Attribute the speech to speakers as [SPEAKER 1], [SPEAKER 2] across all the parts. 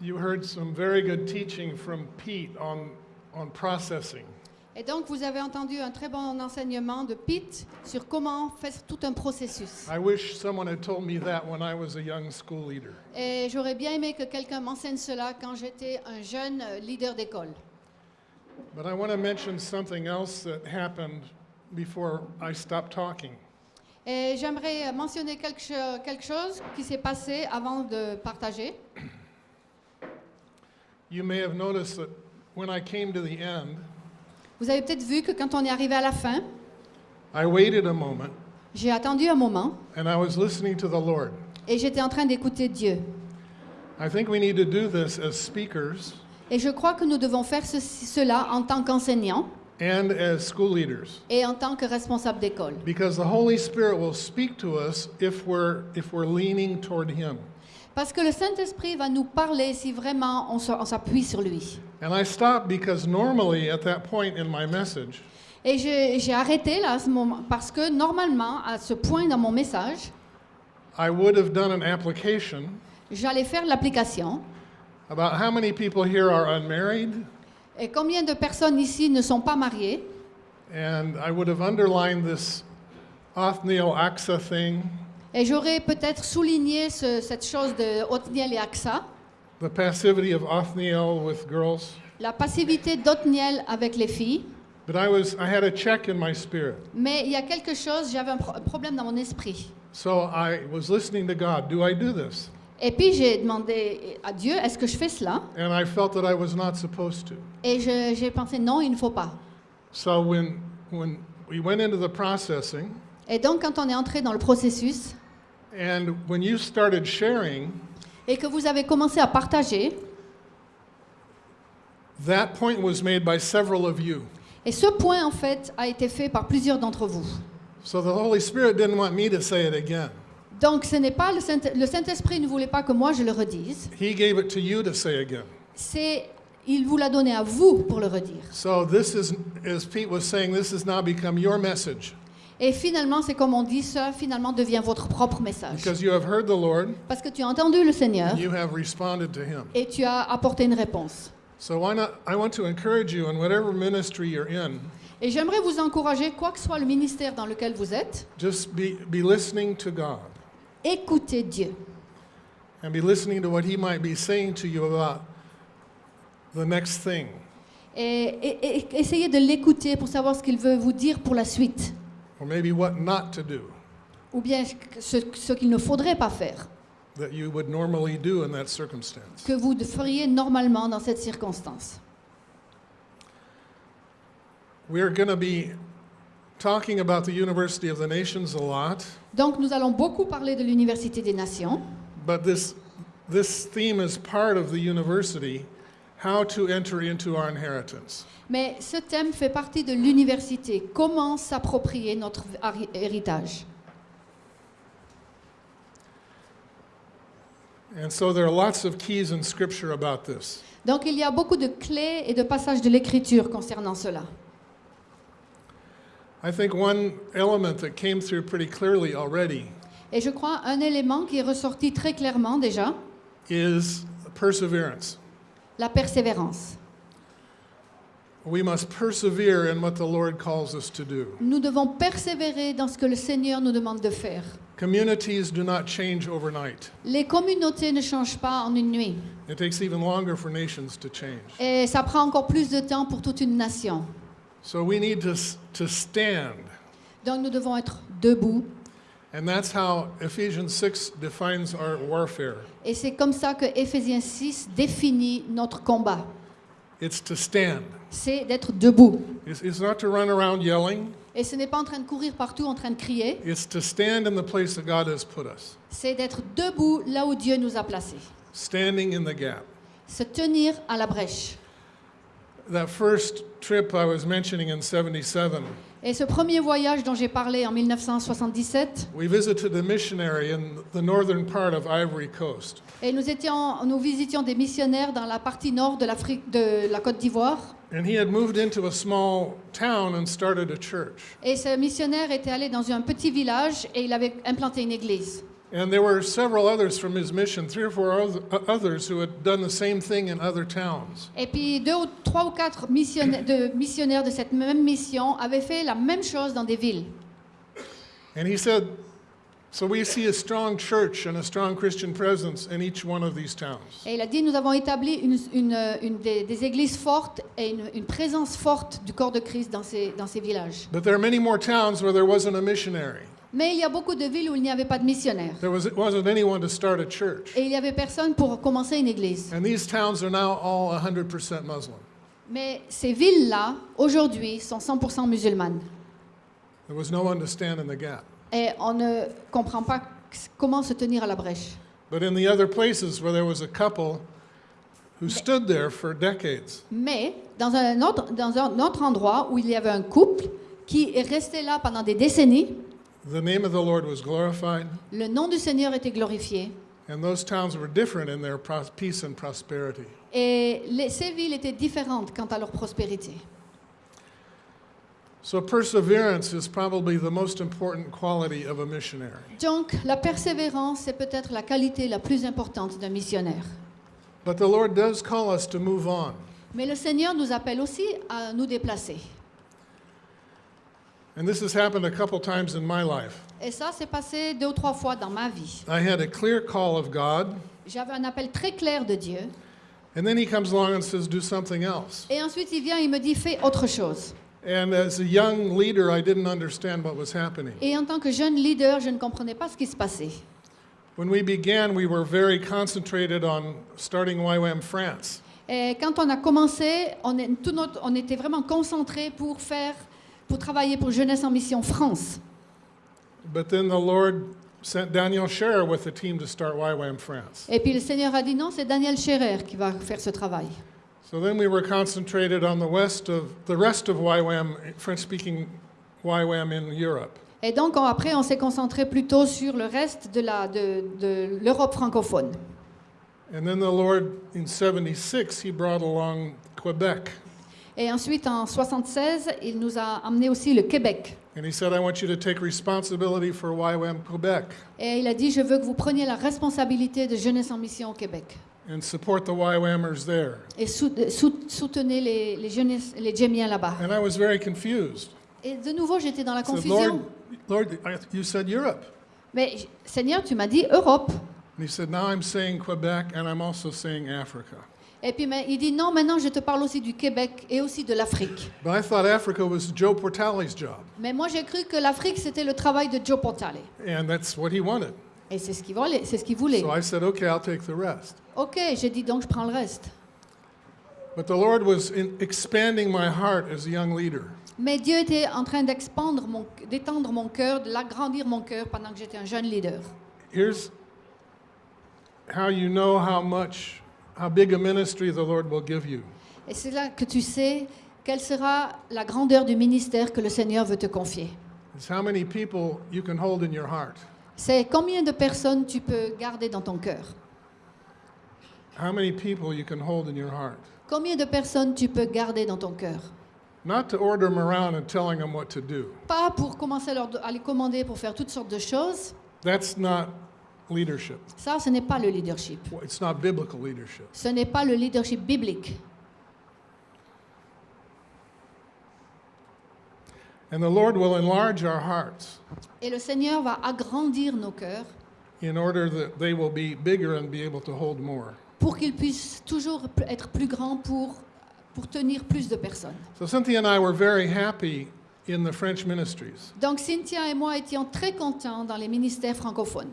[SPEAKER 1] You heard some very good teaching from Pete on, on processing.
[SPEAKER 2] Et donc, vous avez entendu un très bon enseignement de Pete sur comment faire tout un processus.
[SPEAKER 1] I wish someone had told me that when I was a young school leader.
[SPEAKER 2] Et j'aurais bien aimé que quelqu'un m'enseigne cela quand j'étais un jeune euh, leader d'école.
[SPEAKER 1] But I want to mention something else that happened before I stopped talking.
[SPEAKER 2] Et j'aimerais mentionner quelque chose qui s'est passé avant de partager.
[SPEAKER 1] You may have noticed that when I came to the end,
[SPEAKER 2] Vous avez peut-être vu que quand on est arrivé à la fin,
[SPEAKER 1] I waited a moment
[SPEAKER 2] j'ai attendu un moment
[SPEAKER 1] and I was listening to the Lord.
[SPEAKER 2] et j'étais en train d'écouter Dieu.
[SPEAKER 1] I think we need to do this as speakers
[SPEAKER 2] Et je crois que nous devons faire ceci- cela en tant qu'enseignants
[SPEAKER 1] and as school leaders
[SPEAKER 2] et en tant que responsables d'école.
[SPEAKER 1] because the Holy Spirit will speak to us if we're if we're leaning toward him.
[SPEAKER 2] Parce que le Saint-Esprit va nous parler si vraiment on s'appuie sur lui.
[SPEAKER 1] And I stopped because normally at that point in my message,
[SPEAKER 2] Et j'ai j'ai arrêté là à ce moment parce que normalement, à ce point dans mon message,
[SPEAKER 1] I would have done an application
[SPEAKER 2] j'allais faire l'application.
[SPEAKER 1] about how many people here are unmarried
[SPEAKER 2] Et combien de personnes ici ne sont pas mariées
[SPEAKER 1] and I would have underlined this Othniel Axa thing,
[SPEAKER 2] Et j'aurais peut-être souligné ce- cette chose de Othniel et Aksa,
[SPEAKER 1] the passivity of Othniel with girls.
[SPEAKER 2] la passivité d'Othniel avec les filles.
[SPEAKER 1] But I was I had a check in my spirit.
[SPEAKER 2] Mais il y a quelque chose, j'avais un pro- problème dans mon esprit.
[SPEAKER 1] So I was listening to God. Do I do this?
[SPEAKER 2] Et puis j'ai demandé à Dieu, est-ce que je fais cela?
[SPEAKER 1] And I felt that I was not supposed to.
[SPEAKER 2] Et j'ai pensé, non, il ne faut pas.
[SPEAKER 1] So when when we went into the processing
[SPEAKER 2] Et donc quand on est entré dans le processus
[SPEAKER 1] and when you started sharing,
[SPEAKER 2] et que vous avez commencé à partager,
[SPEAKER 1] that point was made by several of you.
[SPEAKER 2] et ce point en fait a été fait par plusieurs d'entre vous.
[SPEAKER 1] So the Holy Spirit didn't want me to say it again.
[SPEAKER 2] Donc ce n'est pas le Saint- Saint-Esprit ne voulait pas que moi je le redise.
[SPEAKER 1] He gave it to you to say again.
[SPEAKER 2] C'est il vous l'a donné à vous pour le redire.
[SPEAKER 1] So this is as Pete was saying, this has now become your message
[SPEAKER 2] Et finalement, c'est comme on dit, ça finalement devient votre propre message.
[SPEAKER 1] because you have heard the Lord
[SPEAKER 2] Parce que tu as entendu le Seigneur
[SPEAKER 1] and you have responded to him.
[SPEAKER 2] et tu as apporté une réponse.
[SPEAKER 1] So why not I want to encourage you in whatever ministry you're in,
[SPEAKER 2] Et j'aimerais vous encourager, quoi que soit le ministère dans lequel vous êtes,
[SPEAKER 1] just be be listening to God
[SPEAKER 2] écoutez Dieu.
[SPEAKER 1] and be listening to what he might be saying to you about the next thing.
[SPEAKER 2] Et, et- et essayez de l'écouter pour savoir ce qu'il veut vous dire pour la suite.
[SPEAKER 1] Or maybe what not to do
[SPEAKER 2] Ou bien ce, ce qu'il ne faudrait pas faire,
[SPEAKER 1] that you would normally do in that circumstance.
[SPEAKER 2] que vous feriez normalement dans cette circonstance.
[SPEAKER 1] We're going to be talking about the University of the Nations a lot,
[SPEAKER 2] Donc nous allons beaucoup parler de l'Université des Nations.
[SPEAKER 1] but this this theme is part of the university how to enter into our inheritance.
[SPEAKER 2] Mais ce thème fait partie de l'université. Comment s'approprier notre héritage?
[SPEAKER 1] And so there are lots of keys in scripture about this.
[SPEAKER 2] Donc il y a beaucoup de clés et de passages de l'Écriture concernant cela.
[SPEAKER 1] I think one element that came through pretty clearly already
[SPEAKER 2] Et je crois un élément qui est ressorti très clairement déjà,
[SPEAKER 1] is perseverance.
[SPEAKER 2] La persévérance.
[SPEAKER 1] We must persevere in what the Lord calls us to do.
[SPEAKER 2] Nous devons persévérer dans ce que le Seigneur nous demande de faire.
[SPEAKER 1] Communities do not change overnight.
[SPEAKER 2] Les communautés ne changent pas en une nuit.
[SPEAKER 1] It takes even longer for nations to change.
[SPEAKER 2] Et ça prend encore plus de temps pour toute une nation.
[SPEAKER 1] So we need to, s- to stand.
[SPEAKER 2] Donc nous devons être debout.
[SPEAKER 1] And that's how Ephesians 6 defines our warfare.
[SPEAKER 2] Et c'est comme ça que Éphésiens 6 définit notre combat.
[SPEAKER 1] It's to stand.
[SPEAKER 2] C'est d'être debout.
[SPEAKER 1] It's, it's not to run around yelling.
[SPEAKER 2] Et ce n'est pas en train de courir partout, en train de crier.
[SPEAKER 1] It's to stand in the place that God has put us,
[SPEAKER 2] C'est d'être debout là où Dieu nous a placés.
[SPEAKER 1] standing in the gap.
[SPEAKER 2] Se tenir à la brèche.
[SPEAKER 1] That first trip I was mentioning in 77,
[SPEAKER 2] Et ce premier voyage dont j'ai parlé en 1977,
[SPEAKER 1] we visited a missionary in the northern part of Ivory Coast.
[SPEAKER 2] et nous, étions, nous visitions des missionnaires dans la partie nord de l'Afrique, de la Côte d'Ivoire.
[SPEAKER 1] And he had moved into a small town and started a church.
[SPEAKER 2] Et ce missionnaire était allé dans un petit village et il avait implanté une église.
[SPEAKER 1] And there were several others from his mission, three or four oth- others who had done the same thing in other towns.
[SPEAKER 2] Et puis deux ou trois ou quatre missionnaires de, missionnaires de cette même mission avaient fait la même chose dans des villes.
[SPEAKER 1] And he said, So we see a strong church and a strong Christian presence in each one of these towns.
[SPEAKER 2] Et il a dit, nous avons établi une, une- une des, des églises fortes et une, une présence forte du corps de Christ dans ces, dans ces villages.
[SPEAKER 1] But there are many more towns where there wasn't a missionary.
[SPEAKER 2] Mais il y a beaucoup de villes où il n'y avait pas de missionnaires.
[SPEAKER 1] There was, wasn't anyone to start a church.
[SPEAKER 2] Et il n'y avait personne pour commencer une église.
[SPEAKER 1] And these towns are now all 100% Muslim.
[SPEAKER 2] Mais ces villes-là, aujourd'hui, sont 100% musulmanes.
[SPEAKER 1] There was no one to stand in the gap.
[SPEAKER 2] Et on ne comprend pas comment se tenir à la brèche.
[SPEAKER 1] But in the other places where there was a couple who stood there for decades,
[SPEAKER 2] Mais dans un, autre, dans un autre endroit où il y avait un couple qui est resté là pendant des décennies,
[SPEAKER 1] the name of the Lord was glorified,
[SPEAKER 2] le nom du Seigneur était glorifié.
[SPEAKER 1] and those towns were different in their pros- peace and prosperity.
[SPEAKER 2] Et les- ces villes étaient différentes quant à leur prospérité.
[SPEAKER 1] So perseverance is probably the most important quality of a missionary.
[SPEAKER 2] Donc, la persévérance, c'est peut-être la qualité la plus importante d'un missionnaire.
[SPEAKER 1] But the Lord does call us to move on.
[SPEAKER 2] Mais le Seigneur nous appelle aussi à nous déplacer.
[SPEAKER 1] And this has happened a couple times in my life.
[SPEAKER 2] Et ça, c'est passé deux ou trois fois dans ma vie.
[SPEAKER 1] I had a clear call of God,
[SPEAKER 2] J'avais un appel très clair de Dieu.
[SPEAKER 1] and then He comes along and says, Do something else.
[SPEAKER 2] Et ensuite, il vient, il me dit, fais autre chose.
[SPEAKER 1] And as a young leader, I didn't understand what was happening.
[SPEAKER 2] Et en tant que jeune leader, je ne comprenais pas ce qui se passait.
[SPEAKER 1] When we began, we were very concentrated on starting YWAM France.
[SPEAKER 2] Et quand on a commencé, on, est- tout notre- on était vraiment concentré pour faire, pour travailler pour Jeunesse en Mission France.
[SPEAKER 1] But then the Lord sent Daniel Scherer with a team to start YWAM France.
[SPEAKER 2] Et puis le Seigneur a dit non, c'est Daniel Scherer qui va faire ce travail.
[SPEAKER 1] So then we were concentrated on the west of the rest of YWAM, French-speaking YWAM in Europe.
[SPEAKER 2] Et donc on- après, on s'est concentré plutôt sur le reste de la- de- de l'Europe francophone.
[SPEAKER 1] And then the Lord, in 76, he brought along Quebec.
[SPEAKER 2] Et ensuite, en 76, il nous a amené aussi le Québec.
[SPEAKER 1] And he said, I want you to take responsibility for YWAM Quebec
[SPEAKER 2] Et il a dit, je veux que vous preniez la responsabilité de Jeunesse en Mission au Québec.
[SPEAKER 1] and support the YWAMers there.
[SPEAKER 2] Et sou- sou- soutenez les, les, jeunesses, les Djémiens là-bas.
[SPEAKER 1] And I was very confused.
[SPEAKER 2] Et de nouveau, j'étais dans la
[SPEAKER 1] I said,
[SPEAKER 2] confusion.
[SPEAKER 1] Lord, I- you said Europe.
[SPEAKER 2] Mais Seigneur, tu m'as dit Europe.
[SPEAKER 1] And he said, now I'm saying Quebec and I'm also saying Africa.
[SPEAKER 2] Et puis il dit non, maintenant je te parle aussi du Québec et aussi de l'Afrique. Mais moi j'ai cru que l'Afrique c'était le travail de Joe Portale.
[SPEAKER 1] And that's what he wanted.
[SPEAKER 2] Et c'est ce qu'il voulait. C'est ce qu'il voulait.
[SPEAKER 1] So I said, okay, I'll take the rest.
[SPEAKER 2] Ok, j'ai dit donc je prends le reste.
[SPEAKER 1] But the Lord was in expanding my heart as a young leader.
[SPEAKER 2] Mais Dieu était en train d'expandre mon, d'étendre mon cœur, de l'agrandir mon cœur pendant que j'étais un jeune leader.
[SPEAKER 1] Here's how you know how much, how big a ministry the Lord will give you.
[SPEAKER 2] Et c'est là que tu sais quelle sera la grandeur du ministère que le Seigneur veut te confier.
[SPEAKER 1] It's how many people you can hold in your heart.
[SPEAKER 2] C'est combien de personnes tu peux garder dans ton cœur.
[SPEAKER 1] How many people you can hold in your heart.
[SPEAKER 2] Combien de personnes tu peux garder dans ton cœur.
[SPEAKER 1] Not to order them around and telling them what to do.
[SPEAKER 2] Pas pour commencer à, leur- à les commander pour faire toutes sortes de choses.
[SPEAKER 1] That's not leadership.
[SPEAKER 2] Ça, ce n'est pas le leadership.
[SPEAKER 1] It's not biblical leadership.
[SPEAKER 2] Ce n'est pas le leadership biblique.
[SPEAKER 1] And the Lord will enlarge our hearts
[SPEAKER 2] Et le Seigneur va agrandir nos cœurs
[SPEAKER 1] in order that they will be bigger and be able to hold more.
[SPEAKER 2] pour qu'ils puissent toujours être plus grands pour, pour tenir plus de personnes.
[SPEAKER 1] So Cynthia and I were very happy in the French ministries.
[SPEAKER 2] Donc Cynthia et moi étions très contents dans les ministères francophones.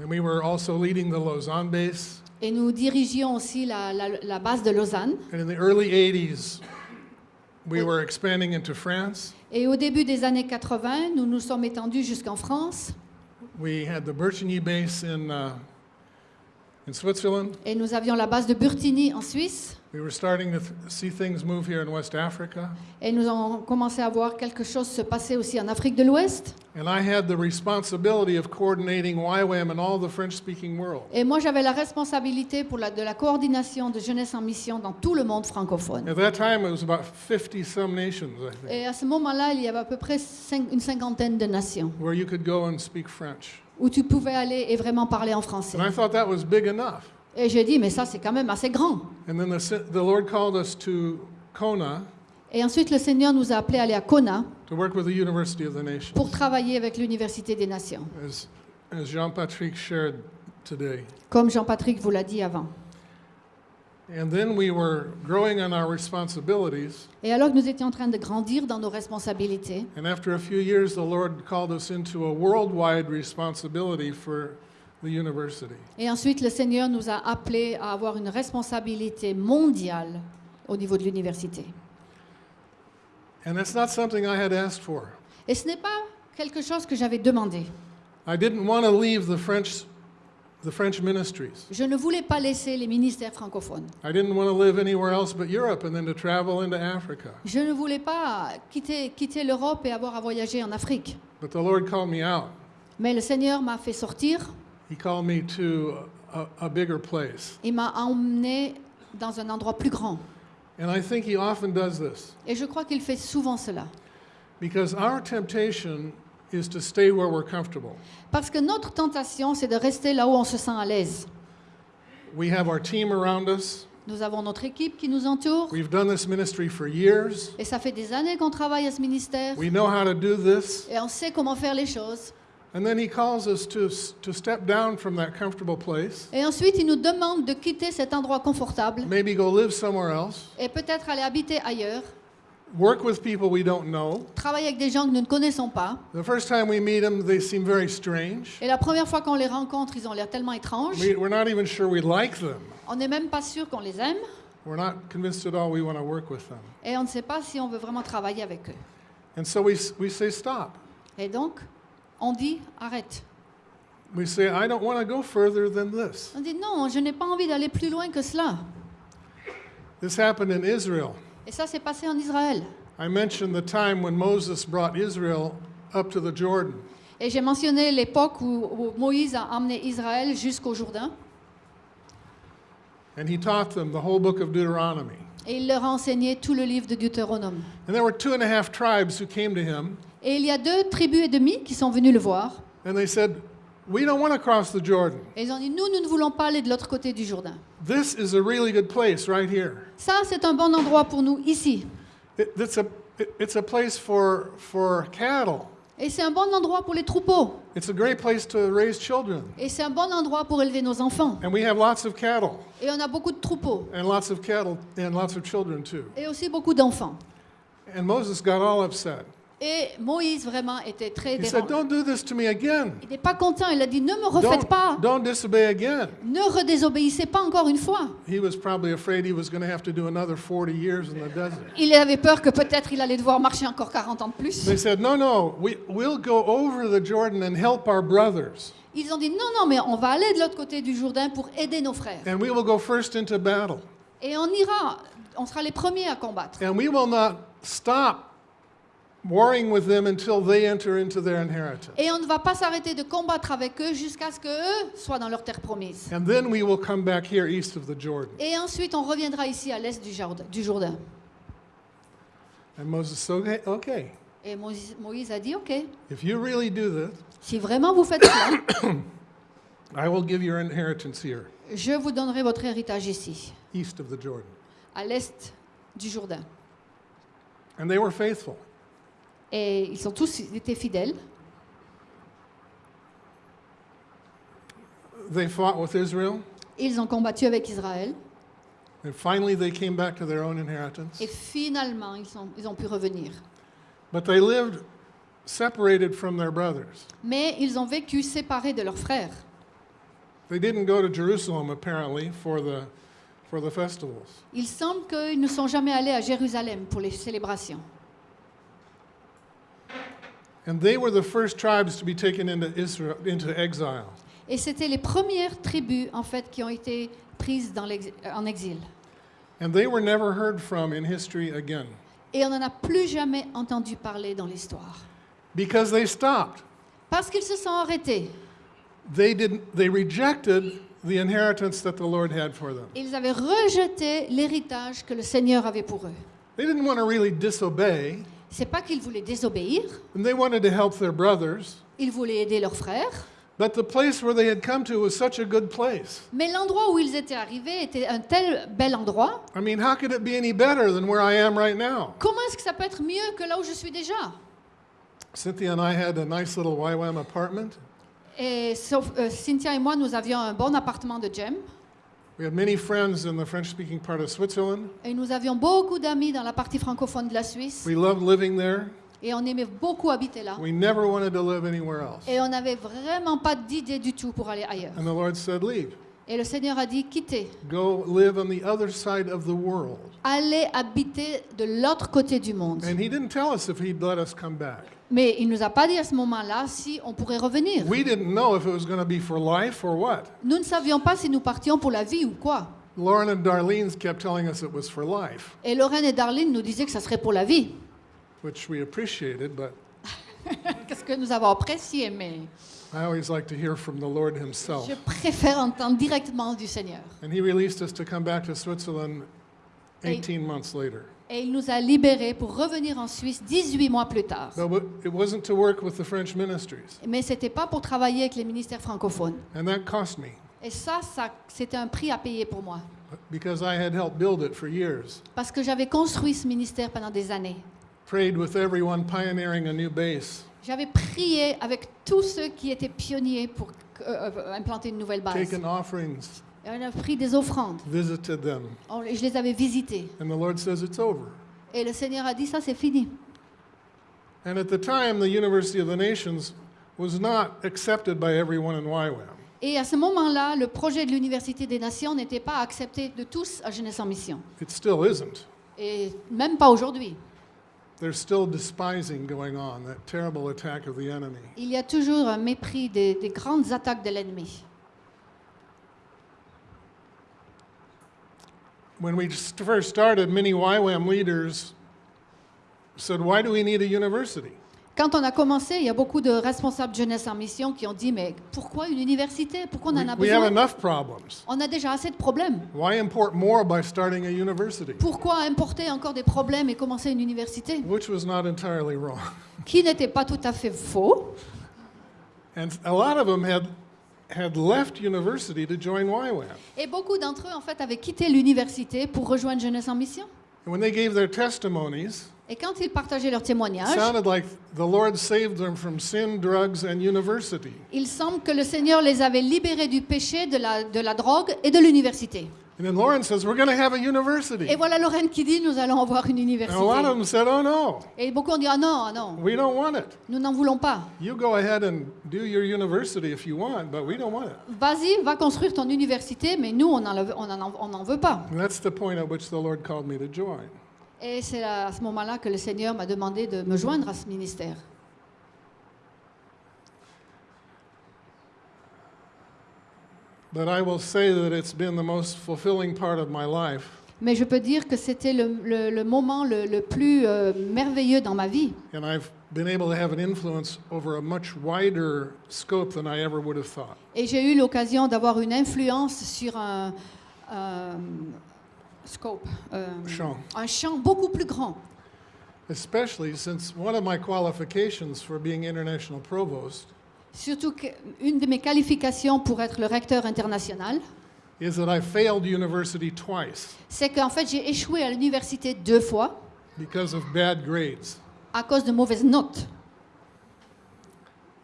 [SPEAKER 1] And we were also leading the Lausanne base.
[SPEAKER 2] Et nous dirigions aussi la, la- la base de Lausanne.
[SPEAKER 1] And in the early 80s, we were expanding into France.
[SPEAKER 2] Et au début des années 80, nous nous sommes étendus jusqu'en France.
[SPEAKER 1] We had the Bertigny base in, uh, in Switzerland.
[SPEAKER 2] Et nous avions la base de Burtigny en Suisse.
[SPEAKER 1] We were starting to th- see things move here in West Africa.
[SPEAKER 2] Et nous avons commencé à voir quelque chose se passer aussi en Afrique de l'Ouest.
[SPEAKER 1] And I had the responsibility of coordinating YWAM in all the French speaking world.
[SPEAKER 2] Et moi, j'avais la responsabilité pour la, de la coordination de jeunesse en mission dans tout le monde francophone.
[SPEAKER 1] At that time, it was about 50 some nations, I think,
[SPEAKER 2] Et à ce moment-là, il y avait à peu près cinq- une cinquantaine de nations
[SPEAKER 1] where you could go and speak French.
[SPEAKER 2] où tu pouvais aller et vraiment parler en français.
[SPEAKER 1] And I thought that was big enough.
[SPEAKER 2] Et j'ai dit, mais ça c'est quand même assez grand.
[SPEAKER 1] And then the, the Lord called us to Kona
[SPEAKER 2] Et ensuite, le Seigneur nous a appelés à aller à Kona
[SPEAKER 1] to work with the University of the Nations,
[SPEAKER 2] pour travailler avec l'Université des Nations,
[SPEAKER 1] as, as Jean-Patrick shared today.
[SPEAKER 2] comme Jean-Patrick vous l'a dit avant.
[SPEAKER 1] And then we were growing on our responsibilities.
[SPEAKER 2] Et alors que nous étions en train de grandir dans nos responsabilités,
[SPEAKER 1] And after a few years, the Lord called us into a worldwide responsibility for the university.
[SPEAKER 2] et ensuite le Seigneur nous a appelés à avoir une responsabilité mondiale au niveau de l'université.
[SPEAKER 1] And that's not something I had asked for.
[SPEAKER 2] Et ce n'est pas quelque chose que j'avais demandé.
[SPEAKER 1] I didn't want to leave the French, the French ministries.
[SPEAKER 2] Je ne voulais pas laisser les ministères francophones.
[SPEAKER 1] I didn't want to live anywhere else but Europe and then to travel into Africa.
[SPEAKER 2] Je ne voulais pas quitter, quitter l'Europe et avoir à voyager en Afrique.
[SPEAKER 1] But the Lord called me out.
[SPEAKER 2] Mais le Seigneur m'a fait sortir,
[SPEAKER 1] He called me to a, a bigger place.
[SPEAKER 2] il m'a emmené dans un endroit plus grand.
[SPEAKER 1] And I think He often does this
[SPEAKER 2] Et je crois qu'il fait souvent cela.
[SPEAKER 1] because our temptation is to stay where we're comfortable.
[SPEAKER 2] Parce que notre tentation, c'est de rester là où on se sent à l'aise.
[SPEAKER 1] We have our team around us.
[SPEAKER 2] Nous avons notre équipe qui nous entoure.
[SPEAKER 1] We've done this ministry for years.
[SPEAKER 2] Et ça fait des années qu'on travaille à ce ministère.
[SPEAKER 1] We know how to do this.
[SPEAKER 2] Et on sait comment faire les choses.
[SPEAKER 1] And then He calls us to, to step down from that comfortable place,
[SPEAKER 2] Et ensuite, il nous demande de quitter cet endroit confortable
[SPEAKER 1] maybe go live somewhere else,
[SPEAKER 2] et peut-être aller habiter ailleurs,
[SPEAKER 1] work with people we don't know.
[SPEAKER 2] travailler avec des gens que nous ne connaissons pas.
[SPEAKER 1] The first time we meet them, they seem very strange.
[SPEAKER 2] Et la première fois qu'on les rencontre, ils ont l'air tellement étranges.
[SPEAKER 1] We, we're not even sure we like them.
[SPEAKER 2] On n'est même pas sûr qu'on les aime.
[SPEAKER 1] We're not convinced at all we want to work with them.
[SPEAKER 2] Et on ne sait pas si on veut vraiment travailler avec eux.
[SPEAKER 1] And so we, we say, stop.
[SPEAKER 2] Et donc, on dit arrête.
[SPEAKER 1] We say, I don't want to go further than this.
[SPEAKER 2] On dit non, je n'ai pas envie d'aller plus loin que cela.
[SPEAKER 1] This happened in Israel.
[SPEAKER 2] Et ça s'est passé en Israël.
[SPEAKER 1] I mentioned the time when Moses brought Israel up to the Jordan.
[SPEAKER 2] Et j'ai mentionné l'époque où, où Moïse a emmené Israël jusqu'au Jourdain.
[SPEAKER 1] And he taught them the whole book of Deuteronomy.
[SPEAKER 2] Et il leur a enseigné tout le livre de Deutéronome.
[SPEAKER 1] And there were two and a half tribes who came to him,
[SPEAKER 2] Et il y a deux tribus et demie qui sont venues le voir.
[SPEAKER 1] and they said, We don't want to cross the Jordan.
[SPEAKER 2] Et ils ont dit, nous, nous ne voulons pas aller de l'autre côté du Jourdain.
[SPEAKER 1] This is a really good place right here.
[SPEAKER 2] Ça, c'est un bon endroit pour nous ici.
[SPEAKER 1] It, it's, a, it- it's a place for, for cattle.
[SPEAKER 2] Et c'est un bon endroit pour les troupeaux.
[SPEAKER 1] It's a great place to raise children.
[SPEAKER 2] Et c'est un bon endroit pour élever nos enfants.
[SPEAKER 1] And we have lots of cattle,
[SPEAKER 2] Et on a beaucoup de troupeaux.
[SPEAKER 1] and lots of cattle, and lots of children too.
[SPEAKER 2] Et aussi beaucoup d'enfants.
[SPEAKER 1] And Moses got all upset.
[SPEAKER 2] Et Moïse vraiment était très
[SPEAKER 1] He said,
[SPEAKER 2] dérangé.
[SPEAKER 1] Don't do this to me again.
[SPEAKER 2] Il n'est pas content. Il a dit, ne me refaites pas.
[SPEAKER 1] Don't, don't disobey again.
[SPEAKER 2] Ne redésobéissez pas encore une fois.
[SPEAKER 1] He was probably afraid he was going to have to do another 40 years in the desert.
[SPEAKER 2] Il avait peur que peut-être il allait devoir marcher encore 40 ans de plus.
[SPEAKER 1] They said, No, no, we, we'll go over the Jordan and help our brothers,
[SPEAKER 2] Ils ont dit, non, non, mais on va aller de l'autre côté du Jourdain pour aider nos frères.
[SPEAKER 1] and we will go first into battle.
[SPEAKER 2] Et on ira, on sera les premiers à combattre.
[SPEAKER 1] And we will not stop warring with them until they enter into their inheritance.
[SPEAKER 2] Et on ne va pas s'arrêter de combattre avec eux jusqu'à ce qu'eux soient dans leur terre promise.
[SPEAKER 1] And then we will come back here east of the Jordan.
[SPEAKER 2] Et ensuite, on reviendra ici à l'est du Jourdain. du Jourdain.
[SPEAKER 1] And Moses said, okay, okay,
[SPEAKER 2] Et Moïse, Moïse a dit, OK,
[SPEAKER 1] if you really do this,
[SPEAKER 2] si vraiment vous faites cela,
[SPEAKER 1] I will give your inheritance here,
[SPEAKER 2] je vous donnerai votre héritage ici,
[SPEAKER 1] east of the Jordan.
[SPEAKER 2] à l'est du Jourdain.
[SPEAKER 1] And they were faithful.
[SPEAKER 2] Et ils sont tous été fidèles.
[SPEAKER 1] They fought with Israel,
[SPEAKER 2] Ils ont combattu avec Israël.
[SPEAKER 1] and finally they came back to their own inheritance.
[SPEAKER 2] Et finalement, ils, ont pu revenir.
[SPEAKER 1] But they lived separated from their brothers.
[SPEAKER 2] Mais ils ont vécu séparés de leurs frères.
[SPEAKER 1] They didn't go to Jerusalem, apparently, for the, for the festivals.
[SPEAKER 2] Il semble qu'ils ne sont jamais allés à Jérusalem pour les célébrations.
[SPEAKER 1] And they were the first tribes to be taken into, Israel, into exile.
[SPEAKER 2] Et c'était les premières tribus, en fait, qui ont été prises dans l'ex- euh, en exil.
[SPEAKER 1] And they were never heard from in history again
[SPEAKER 2] Et on n'en a plus jamais entendu parler dans l'histoire.
[SPEAKER 1] because they stopped.
[SPEAKER 2] Parce qu'ils se sont arrêtés.
[SPEAKER 1] They, didn't, they rejected the inheritance that the Lord had for them.
[SPEAKER 2] Ils avaient rejeté l'héritage que le Seigneur avait pour eux.
[SPEAKER 1] They didn't want to really disobey,
[SPEAKER 2] C'est pas qu'ils voulaient désobéir,
[SPEAKER 1] and they wanted to help their brothers,
[SPEAKER 2] ils voulaient aider leurs frères,
[SPEAKER 1] But the place where they had come to was such a good place.
[SPEAKER 2] Mais l'endroit où ils étaient arrivés était un tel bel endroit.
[SPEAKER 1] I mean, how could it be any better than where I am right now?
[SPEAKER 2] Comment est-ce que ça peut être mieux que là où je suis déjà?
[SPEAKER 1] Cynthia and I had a nice little YWAM apartment.
[SPEAKER 2] Et Cynthia et moi, nous avions un bon appartement de gem.
[SPEAKER 1] We had many friends in the French speaking part of Switzerland.
[SPEAKER 2] Et nous avions beaucoup d'amis dans la partie francophone de la Suisse.
[SPEAKER 1] We loved living there.
[SPEAKER 2] Et on aimait beaucoup habiter là.
[SPEAKER 1] We never wanted to live anywhere else.
[SPEAKER 2] Et on n'avait vraiment pas d'idée du tout pour aller ailleurs.
[SPEAKER 1] And the Lord said, Leave.
[SPEAKER 2] Et le Seigneur a dit, quittez,
[SPEAKER 1] Go live on the other side of the world.
[SPEAKER 2] allez habiter de l'autre côté du monde.
[SPEAKER 1] And He didn't tell us if He'd let us come back.
[SPEAKER 2] Mais il nous a pas dit à ce moment-là si on pourrait revenir.
[SPEAKER 1] We didn't know if it was going to be for life or what.
[SPEAKER 2] Nous ne savions pas si nous partions pour la vie ou quoi.
[SPEAKER 1] Lauren and Darlene kept telling us it was for life,
[SPEAKER 2] Et Lorraine et Darlene nous disaient que ça serait pour la vie.
[SPEAKER 1] which we appreciated, but
[SPEAKER 2] Qu'est-ce que nous avons apprécié, mais
[SPEAKER 1] I always like to hear from the Lord Himself.
[SPEAKER 2] je préfère entendre directement du Seigneur.
[SPEAKER 1] And He released us to come back to Switzerland 18 months later.
[SPEAKER 2] Et il nous a libérés pour revenir en Suisse 18 mois plus tard.
[SPEAKER 1] But it wasn't to work with the French ministries,
[SPEAKER 2] Mais ce n'était pas pour travailler avec les ministères francophones.
[SPEAKER 1] and that cost me
[SPEAKER 2] Et ça, ça c'était un prix à payer pour moi.
[SPEAKER 1] because I had helped build it for years.
[SPEAKER 2] Parce que j'avais construit ce ministère pendant des années.
[SPEAKER 1] Prayed with everyone pioneering a new base,
[SPEAKER 2] J'avais prié avec tous ceux qui étaient pionniers pour euh, euh, implanter une nouvelle base.
[SPEAKER 1] taken offerings,
[SPEAKER 2] Et on a pris des offrandes.
[SPEAKER 1] visited them,
[SPEAKER 2] On- je les avais visitées.
[SPEAKER 1] and the Lord says it's over.
[SPEAKER 2] Et le Seigneur a dit, ça c'est fini.
[SPEAKER 1] And at the time, the University of the Nations was not accepted by everyone in YWAM.
[SPEAKER 2] Et à ce moment-là, le projet de l'Université des Nations n'était pas accepté de tous à Jeunesse en Mission.
[SPEAKER 1] It still isn't.
[SPEAKER 2] Et même pas aujourd'hui.
[SPEAKER 1] There's still despising going on, that terrible attack of the enemy.
[SPEAKER 2] Il y a toujours un mépris des, des grandes attaques de l'ennemi.
[SPEAKER 1] When we first started, many YWAM leaders said, Why do we need a university?
[SPEAKER 2] Quand on a commencé, il y a beaucoup de responsables de Jeunesse en Mission qui ont dit, mais pourquoi une université? Pourquoi on en a
[SPEAKER 1] We, we have
[SPEAKER 2] besoin?
[SPEAKER 1] enough problems.
[SPEAKER 2] On a déjà assez de problèmes.
[SPEAKER 1] Why import more by starting a university?
[SPEAKER 2] Pourquoi importer encore des problèmes et commencer une université?
[SPEAKER 1] Which was not entirely wrong.
[SPEAKER 2] Qui n'était pas tout à fait faux.
[SPEAKER 1] And a lot of them had, had left university to join YWAM.
[SPEAKER 2] Et beaucoup d'entre eux, en fait, avaient quitté l'université pour rejoindre Jeunesse en Mission.
[SPEAKER 1] And when they gave their testimonies,
[SPEAKER 2] Et quand ils partageaient leurs
[SPEAKER 1] it
[SPEAKER 2] témoignages,
[SPEAKER 1] sounded like the Lord saved them from sin, drugs, and university.
[SPEAKER 2] il semble que le Seigneur les avait libérés du péché, de la, de la drogue et de l'université.
[SPEAKER 1] And then Lauren says, We're going to have a university.
[SPEAKER 2] Et voilà Lorraine qui dit, nous allons avoir une
[SPEAKER 1] And a lot of
[SPEAKER 2] université.
[SPEAKER 1] them said, Oh no,
[SPEAKER 2] Et beaucoup ont dit, ah non, ah non,
[SPEAKER 1] we don't want it.
[SPEAKER 2] nous n'en voulons pas.
[SPEAKER 1] You go ahead and do your university if you want, but we don't want it.
[SPEAKER 2] Vas-y, va construire ton université, mais nous, on n'en on en, on en veut pas.
[SPEAKER 1] And that's the point at which the Lord called me to join.
[SPEAKER 2] Et c'est à ce moment-là que le Seigneur m'a demandé de me joindre à ce ministère.
[SPEAKER 1] But I will say that it's been the most fulfilling part of my life.
[SPEAKER 2] Mais je peux dire que c'était le, le- le moment le, le plus euh, merveilleux dans ma vie.
[SPEAKER 1] And I've been able to have an influence over a much wider scope than I ever would have thought.
[SPEAKER 2] Et j'ai eu l'occasion d'avoir une influence sur un, un scope, euh,
[SPEAKER 1] Champ.
[SPEAKER 2] un champ beaucoup plus grand.
[SPEAKER 1] Especially since one of my qualifications for being international provost
[SPEAKER 2] Surtout qu'une de mes qualifications pour être le recteur international,
[SPEAKER 1] is that I failed university twice
[SPEAKER 2] c'est qu'en fait j'ai échoué à l'université deux fois
[SPEAKER 1] because of bad grades.
[SPEAKER 2] à cause de mauvaises notes.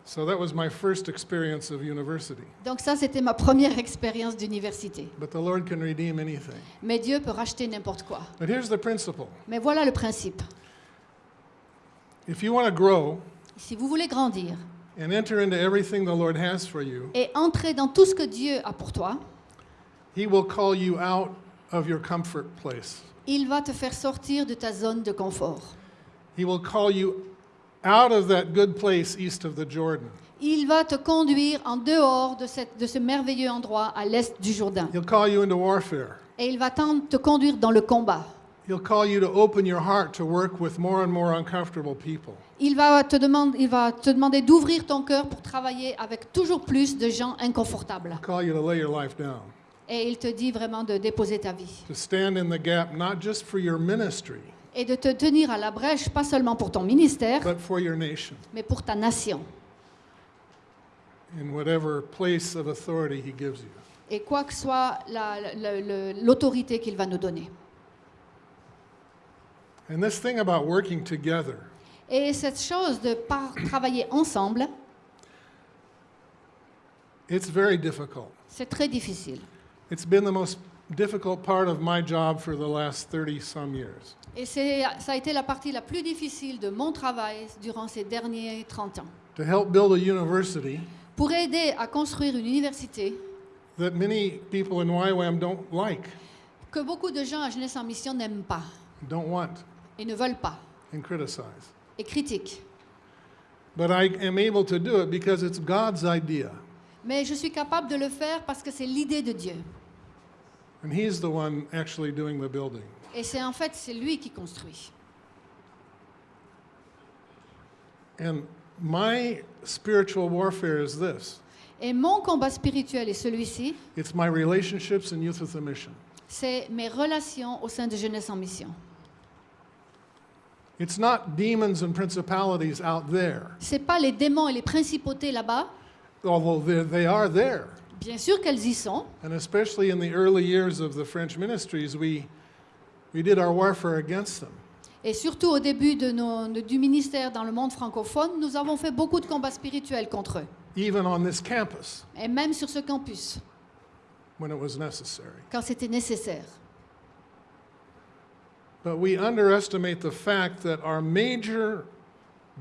[SPEAKER 1] So that was my first experience of university.
[SPEAKER 2] Donc ça, c'était ma première expérience d'université.
[SPEAKER 1] But the Lord can redeem anything.
[SPEAKER 2] Mais Dieu peut racheter n'importe quoi.
[SPEAKER 1] But here's the principle
[SPEAKER 2] Mais voilà le principe.
[SPEAKER 1] if you want to grow
[SPEAKER 2] Si vous voulez grandir
[SPEAKER 1] and enter into everything the Lord has for you,
[SPEAKER 2] et entrer dans tout ce que Dieu a pour toi,
[SPEAKER 1] He will call you out of your comfort place.
[SPEAKER 2] il va te faire sortir de ta zone de confort.
[SPEAKER 1] He will call you out of that good place east of the Jordan.
[SPEAKER 2] Il va te conduire en dehors de, cette- de ce merveilleux endroit à l'est du Jourdain.
[SPEAKER 1] He'll call you into warfare.
[SPEAKER 2] Et il va te conduire dans le combat.
[SPEAKER 1] He'll call you to open your heart to work with more and more uncomfortable people.
[SPEAKER 2] Il va te, demande- il va te demander d'ouvrir ton cœur pour travailler avec toujours plus de gens inconfortables.
[SPEAKER 1] He'll call you to lay your life down,
[SPEAKER 2] Et il te dit vraiment de déposer ta vie.
[SPEAKER 1] to stand in the gap, not just for your ministry,
[SPEAKER 2] Et de te tenir à la brèche, pas seulement pour ton ministère,
[SPEAKER 1] but for your nation.
[SPEAKER 2] mais pour ta nation.
[SPEAKER 1] in whatever place of authority He gives you.
[SPEAKER 2] et quoi que soit la- la- le- l'autorité qu'il va nous donner.
[SPEAKER 1] And this thing about working together,
[SPEAKER 2] Et cette chose de travailler ensemble,
[SPEAKER 1] it's very difficult.
[SPEAKER 2] c'est très difficile.
[SPEAKER 1] It's been the most difficult part of my job for the last 30 some years.
[SPEAKER 2] Et ça a été la partie la plus difficile de mon travail durant ces derniers 30 ans.
[SPEAKER 1] To help build a university
[SPEAKER 2] Pour aider à construire une université
[SPEAKER 1] that many people in YWAM don't like,
[SPEAKER 2] que beaucoup de gens à Jeunesse en Mission n'aiment pas
[SPEAKER 1] don't want,
[SPEAKER 2] et ne veulent pas
[SPEAKER 1] and criticize.
[SPEAKER 2] et critiquent.
[SPEAKER 1] But I am able to do it because it's God's idea.
[SPEAKER 2] Mais je suis capable de le faire parce que c'est l'idée de Dieu.
[SPEAKER 1] And He's the one actually doing the building.
[SPEAKER 2] Et c'est en fait, c'est lui qui construit.
[SPEAKER 1] And my spiritual warfare is this
[SPEAKER 2] Et mon combat spirituel est celui-ci,
[SPEAKER 1] it's my relationships and youth with a mission.
[SPEAKER 2] c'est mes relations au sein de Jeunesse en Mission.
[SPEAKER 1] It's not demons and principalities out there,
[SPEAKER 2] C'est pas les démons et les principautés là-bas.
[SPEAKER 1] although they are there.
[SPEAKER 2] Bien sûr qu'elles y sont.
[SPEAKER 1] And especially in the early years of the French ministries, we, we did our warfare against them.
[SPEAKER 2] Et surtout au début de nos- de- du ministère dans le monde francophone, nous avons fait beaucoup de combats spirituels contre eux.
[SPEAKER 1] even on this campus
[SPEAKER 2] Et même sur ce campus,
[SPEAKER 1] when it was necessary.
[SPEAKER 2] quand c'était nécessaire.
[SPEAKER 1] But we underestimate the fact that our major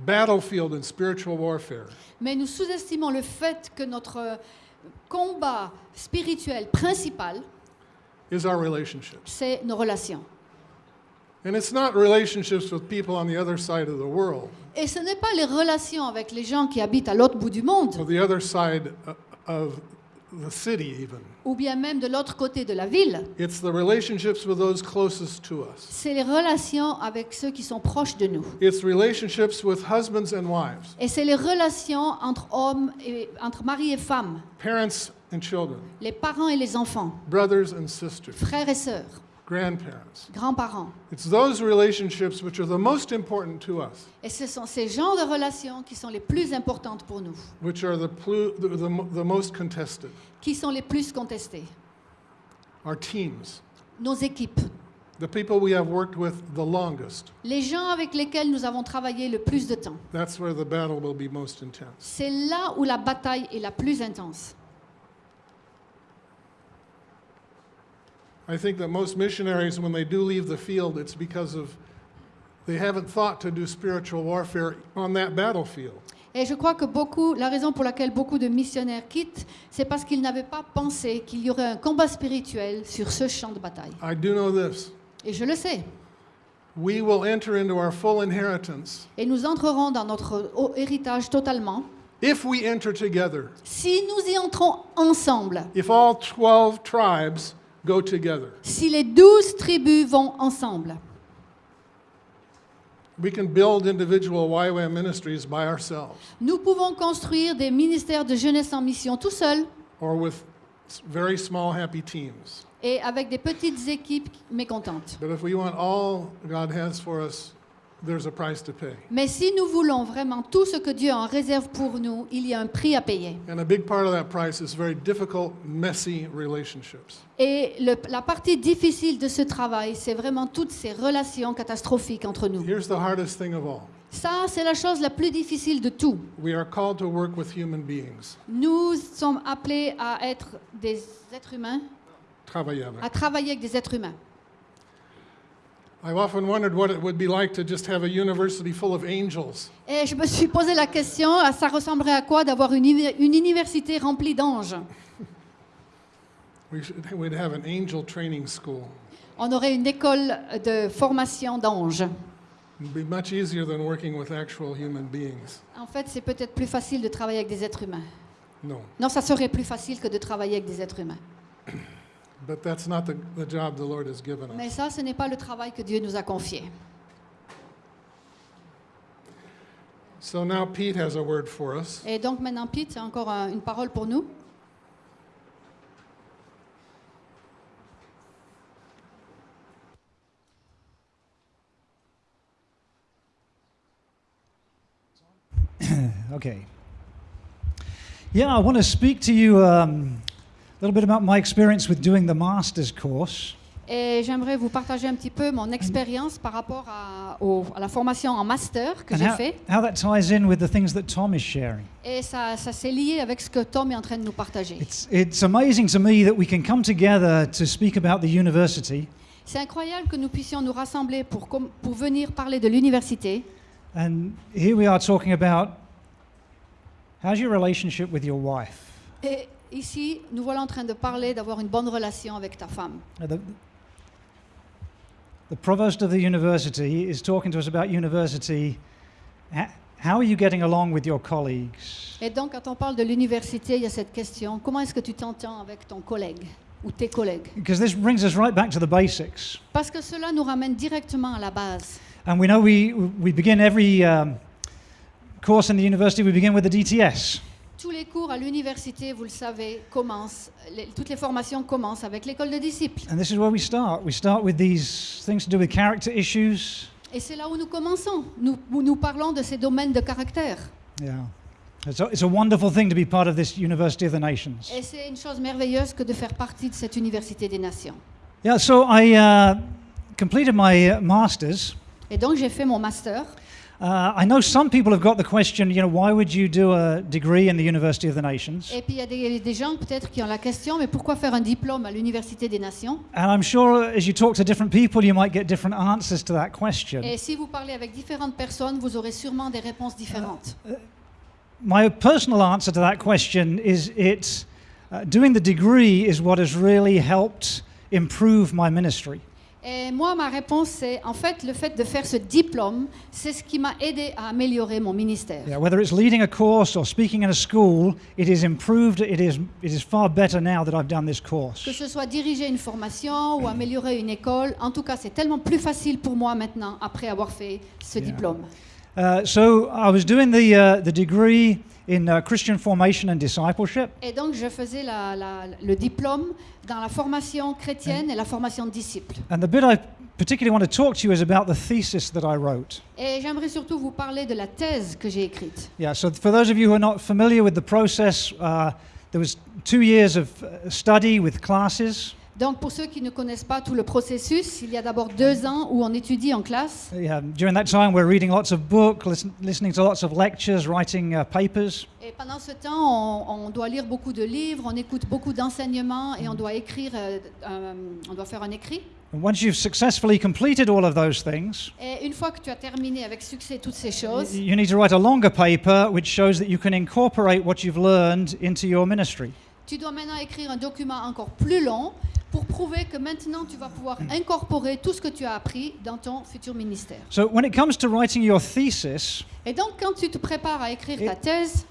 [SPEAKER 1] battlefield in spiritual warfare
[SPEAKER 2] Mais nous sous-estimons le fait que notre combat spirituel principal,
[SPEAKER 1] is our relationships.
[SPEAKER 2] c'est nos relations.
[SPEAKER 1] And it's not relationships with people on the other side of the world,
[SPEAKER 2] Et ce n'est pas les relations avec les gens qui habitent à l'autre bout du monde,
[SPEAKER 1] or the other side o- of the city, even.
[SPEAKER 2] ou bien même de l'autre côté de la ville.
[SPEAKER 1] It's the relationships with those closest to us.
[SPEAKER 2] C'est les relations avec ceux qui sont proches de nous.
[SPEAKER 1] It's relationships with husbands and wives,
[SPEAKER 2] Et c'est les relations entre hommes et entre mari et femme,
[SPEAKER 1] parents and children,
[SPEAKER 2] les parents et les enfants,
[SPEAKER 1] brothers and sisters,
[SPEAKER 2] frères et sœurs,
[SPEAKER 1] grandparents.
[SPEAKER 2] grands-parents.
[SPEAKER 1] It's those relationships which are the most important to us,
[SPEAKER 2] Et ce sont ces genres de relations qui sont les plus importantes pour nous,
[SPEAKER 1] which are the, plu- the, the, the most contested.
[SPEAKER 2] qui sont les plus contestées.
[SPEAKER 1] Our teams,
[SPEAKER 2] Nos équipes,
[SPEAKER 1] the people we have worked with the longest.
[SPEAKER 2] les gens avec lesquels nous avons travaillé le plus de temps.
[SPEAKER 1] That's where the battle will be most intense.
[SPEAKER 2] C'est là où la bataille est la plus intense.
[SPEAKER 1] I think that most missionaries, when they do leave the field, it's because of they haven't thought to do spiritual warfare on that battlefield.
[SPEAKER 2] Et je crois que beaucoup, la raison pour laquelle beaucoup de missionnaires quittent, c'est parce qu'ils n'avaient pas pensé qu'il y aurait un combat spirituel sur ce champ de bataille.
[SPEAKER 1] I do know this.
[SPEAKER 2] Et je le sais.
[SPEAKER 1] We will enter into our full inheritance
[SPEAKER 2] Et nous entrerons dans notre héritage totalement
[SPEAKER 1] if we enter together,
[SPEAKER 2] si nous y entrons ensemble,
[SPEAKER 1] if all 12 tribes go together.
[SPEAKER 2] si les douze tribus vont ensemble.
[SPEAKER 1] We can build individual YWAM ministries by ourselves
[SPEAKER 2] Nous pouvons construire des ministères de jeunesse en mission tout seuls
[SPEAKER 1] or with very small, happy teams.
[SPEAKER 2] et avec des petites équipes mécontentes.
[SPEAKER 1] But if we want all God has for us, there's a price to pay.
[SPEAKER 2] Mais si nous voulons vraiment tout ce que Dieu en réserve pour nous, il y a un prix à payer.
[SPEAKER 1] And a big part of that price is very difficult, messy relationships.
[SPEAKER 2] Et le- la partie difficile de ce travail, c'est vraiment toutes ces relations catastrophiques entre nous.
[SPEAKER 1] Here's the hardest thing of all
[SPEAKER 2] Ça, c'est la chose la plus difficile de tout.
[SPEAKER 1] we are called to work with human beings.
[SPEAKER 2] Nous sommes appelés à être des êtres humains,
[SPEAKER 1] Travailler avec.
[SPEAKER 2] à travailler avec des êtres humains.
[SPEAKER 1] I've often wondered what it would be like to just have a university full of angels.
[SPEAKER 2] Et je me suis posé la question, ah, ça ressemblerait à quoi d'avoir une, une université remplie d'anges?
[SPEAKER 1] We should, we'd have an angel training school.
[SPEAKER 2] On aurait une école de formation d'anges.
[SPEAKER 1] It'd be much easier than working with actual human beings.
[SPEAKER 2] En fait, c'est peut-être plus facile de travailler avec des êtres humains.
[SPEAKER 1] No,
[SPEAKER 2] Non, ça serait plus facile que de travailler avec des êtres humains.
[SPEAKER 1] But that's not the, the job the Lord has given us.
[SPEAKER 2] Mais ça, ce n'est pas le travail que Dieu nous a confié.
[SPEAKER 1] So now Pete has a word for us.
[SPEAKER 2] Et donc maintenant, Pete, c'est encore un- une parole pour nous.
[SPEAKER 3] Okay. Yeah, I want to speak to you um, a little bit about my experience with doing the master's course.
[SPEAKER 2] Et j'aimerais vous partager un petit peu mon expérience par rapport à, au- à la formation en master que j'ai
[SPEAKER 3] how,
[SPEAKER 2] fait.
[SPEAKER 3] how that ties in with the things that Tom is sharing.
[SPEAKER 2] Et ça, ça s'est lié avec ce que Tom est en train de nous partager.
[SPEAKER 3] It's, it's amazing to me that we can come together to speak about the university,
[SPEAKER 2] C'est incroyable que nous puissions nous rassembler pour, pour venir parler de l'université.
[SPEAKER 3] and here we are talking about how's your relationship with your wife?
[SPEAKER 2] Et ici, nous voilà en train de parler d'avoir une bonne relation avec ta femme.
[SPEAKER 3] The, the provost of the university is talking to us about university. How are you getting along with your colleagues?
[SPEAKER 2] Et donc, quand on parle de l'université, il y a cette question comment est-ce que tu t'entends avec ton collègue ou tes collègues?
[SPEAKER 3] Because this brings us right back to the basics.
[SPEAKER 2] Parce que cela nous ramène directement à la base.
[SPEAKER 3] And we know we, we begin every um, course in the university, we begin with the DTS.
[SPEAKER 2] Tous les cours à l'université, vous le savez, commencent, les- toutes les formations commencent avec l'école de disciples.
[SPEAKER 3] And this is where we start. We start with these things to do with character issues.
[SPEAKER 2] Et c'est là où nous commençons. Nous, où nous parlons de ces domaines de caractère.
[SPEAKER 3] Yeah. It's a, it's a wonderful thing to be part of this University of the Nations.
[SPEAKER 2] Et c'est une chose merveilleuse que de faire partie de cette université des nations.
[SPEAKER 3] Yeah, so I uh, completed my uh, master's.
[SPEAKER 2] Et donc j'ai fait mon master.
[SPEAKER 3] Uh, I know some people have got the question, you know, why would you do a degree in the University of the Nations?
[SPEAKER 2] Et puis il y a des, des gens peut-être qui ont la question, mais pourquoi faire un diplôme à l'université des nations
[SPEAKER 3] And I'm sure as you talk to different people, you might get different answers to that question.
[SPEAKER 2] Et si vous parlez avec différentes personnes, vous aurez sûrement des réponses différentes.
[SPEAKER 3] My personal answer to that question is it's uh, doing the degree is what has really helped improve my ministry.
[SPEAKER 2] Et moi, ma réponse, c'est en fait le fait de faire ce diplôme, c'est ce qui m'a aidé à améliorer mon ministère.
[SPEAKER 3] Yeah, whether it's leading a course or speaking in a school, it is improved. It is, it is far better now that I've done this
[SPEAKER 2] Que
[SPEAKER 3] course.
[SPEAKER 2] ce soit diriger une formation ou améliorer une école, en tout cas, c'est tellement plus facile pour moi maintenant après avoir fait ce
[SPEAKER 3] Yeah.
[SPEAKER 2] diplôme.
[SPEAKER 3] Uh, so I was doing the, uh, the degree in uh, Christian formation and discipleship.
[SPEAKER 2] Et donc, je faisais la- la- le diplôme dans la formation chrétienne et la formation de disciples.
[SPEAKER 3] And the bit I particularly want to talk to you is about the thesis that I wrote.
[SPEAKER 2] Et j'aimerais surtout vous parler de la thèse que j'ai écrite.
[SPEAKER 3] Yeah, so for those of you who are not familiar with the process, uh, there was two years of uh, study with classes.
[SPEAKER 2] Donc, pour ceux qui ne connaissent pas tout le processus, il y a d'abord deux ans où on étudie en classe.
[SPEAKER 3] Yeah, during that time, we're reading lots of books, listen, listening to lots of lectures, writing uh, papers.
[SPEAKER 2] Et pendant ce temps, on, on doit lire beaucoup de livres, on écoute beaucoup d'enseignements et on doit écrire, euh, euh, on doit faire un écrit.
[SPEAKER 3] And once you've successfully completed all of those things,
[SPEAKER 2] Et une fois que tu as terminé avec succès toutes ces choses,
[SPEAKER 3] you need to write a longer paper which shows that you can incorporate what you've learned into your ministry.
[SPEAKER 2] tu dois maintenant écrire un document encore plus long pour prouver que maintenant tu vas pouvoir incorporer tout ce que tu as appris dans ton futur ministère.
[SPEAKER 3] So when it comes to writing your thesis,
[SPEAKER 2] Et donc quand tu te prépares à écrire ta thèse,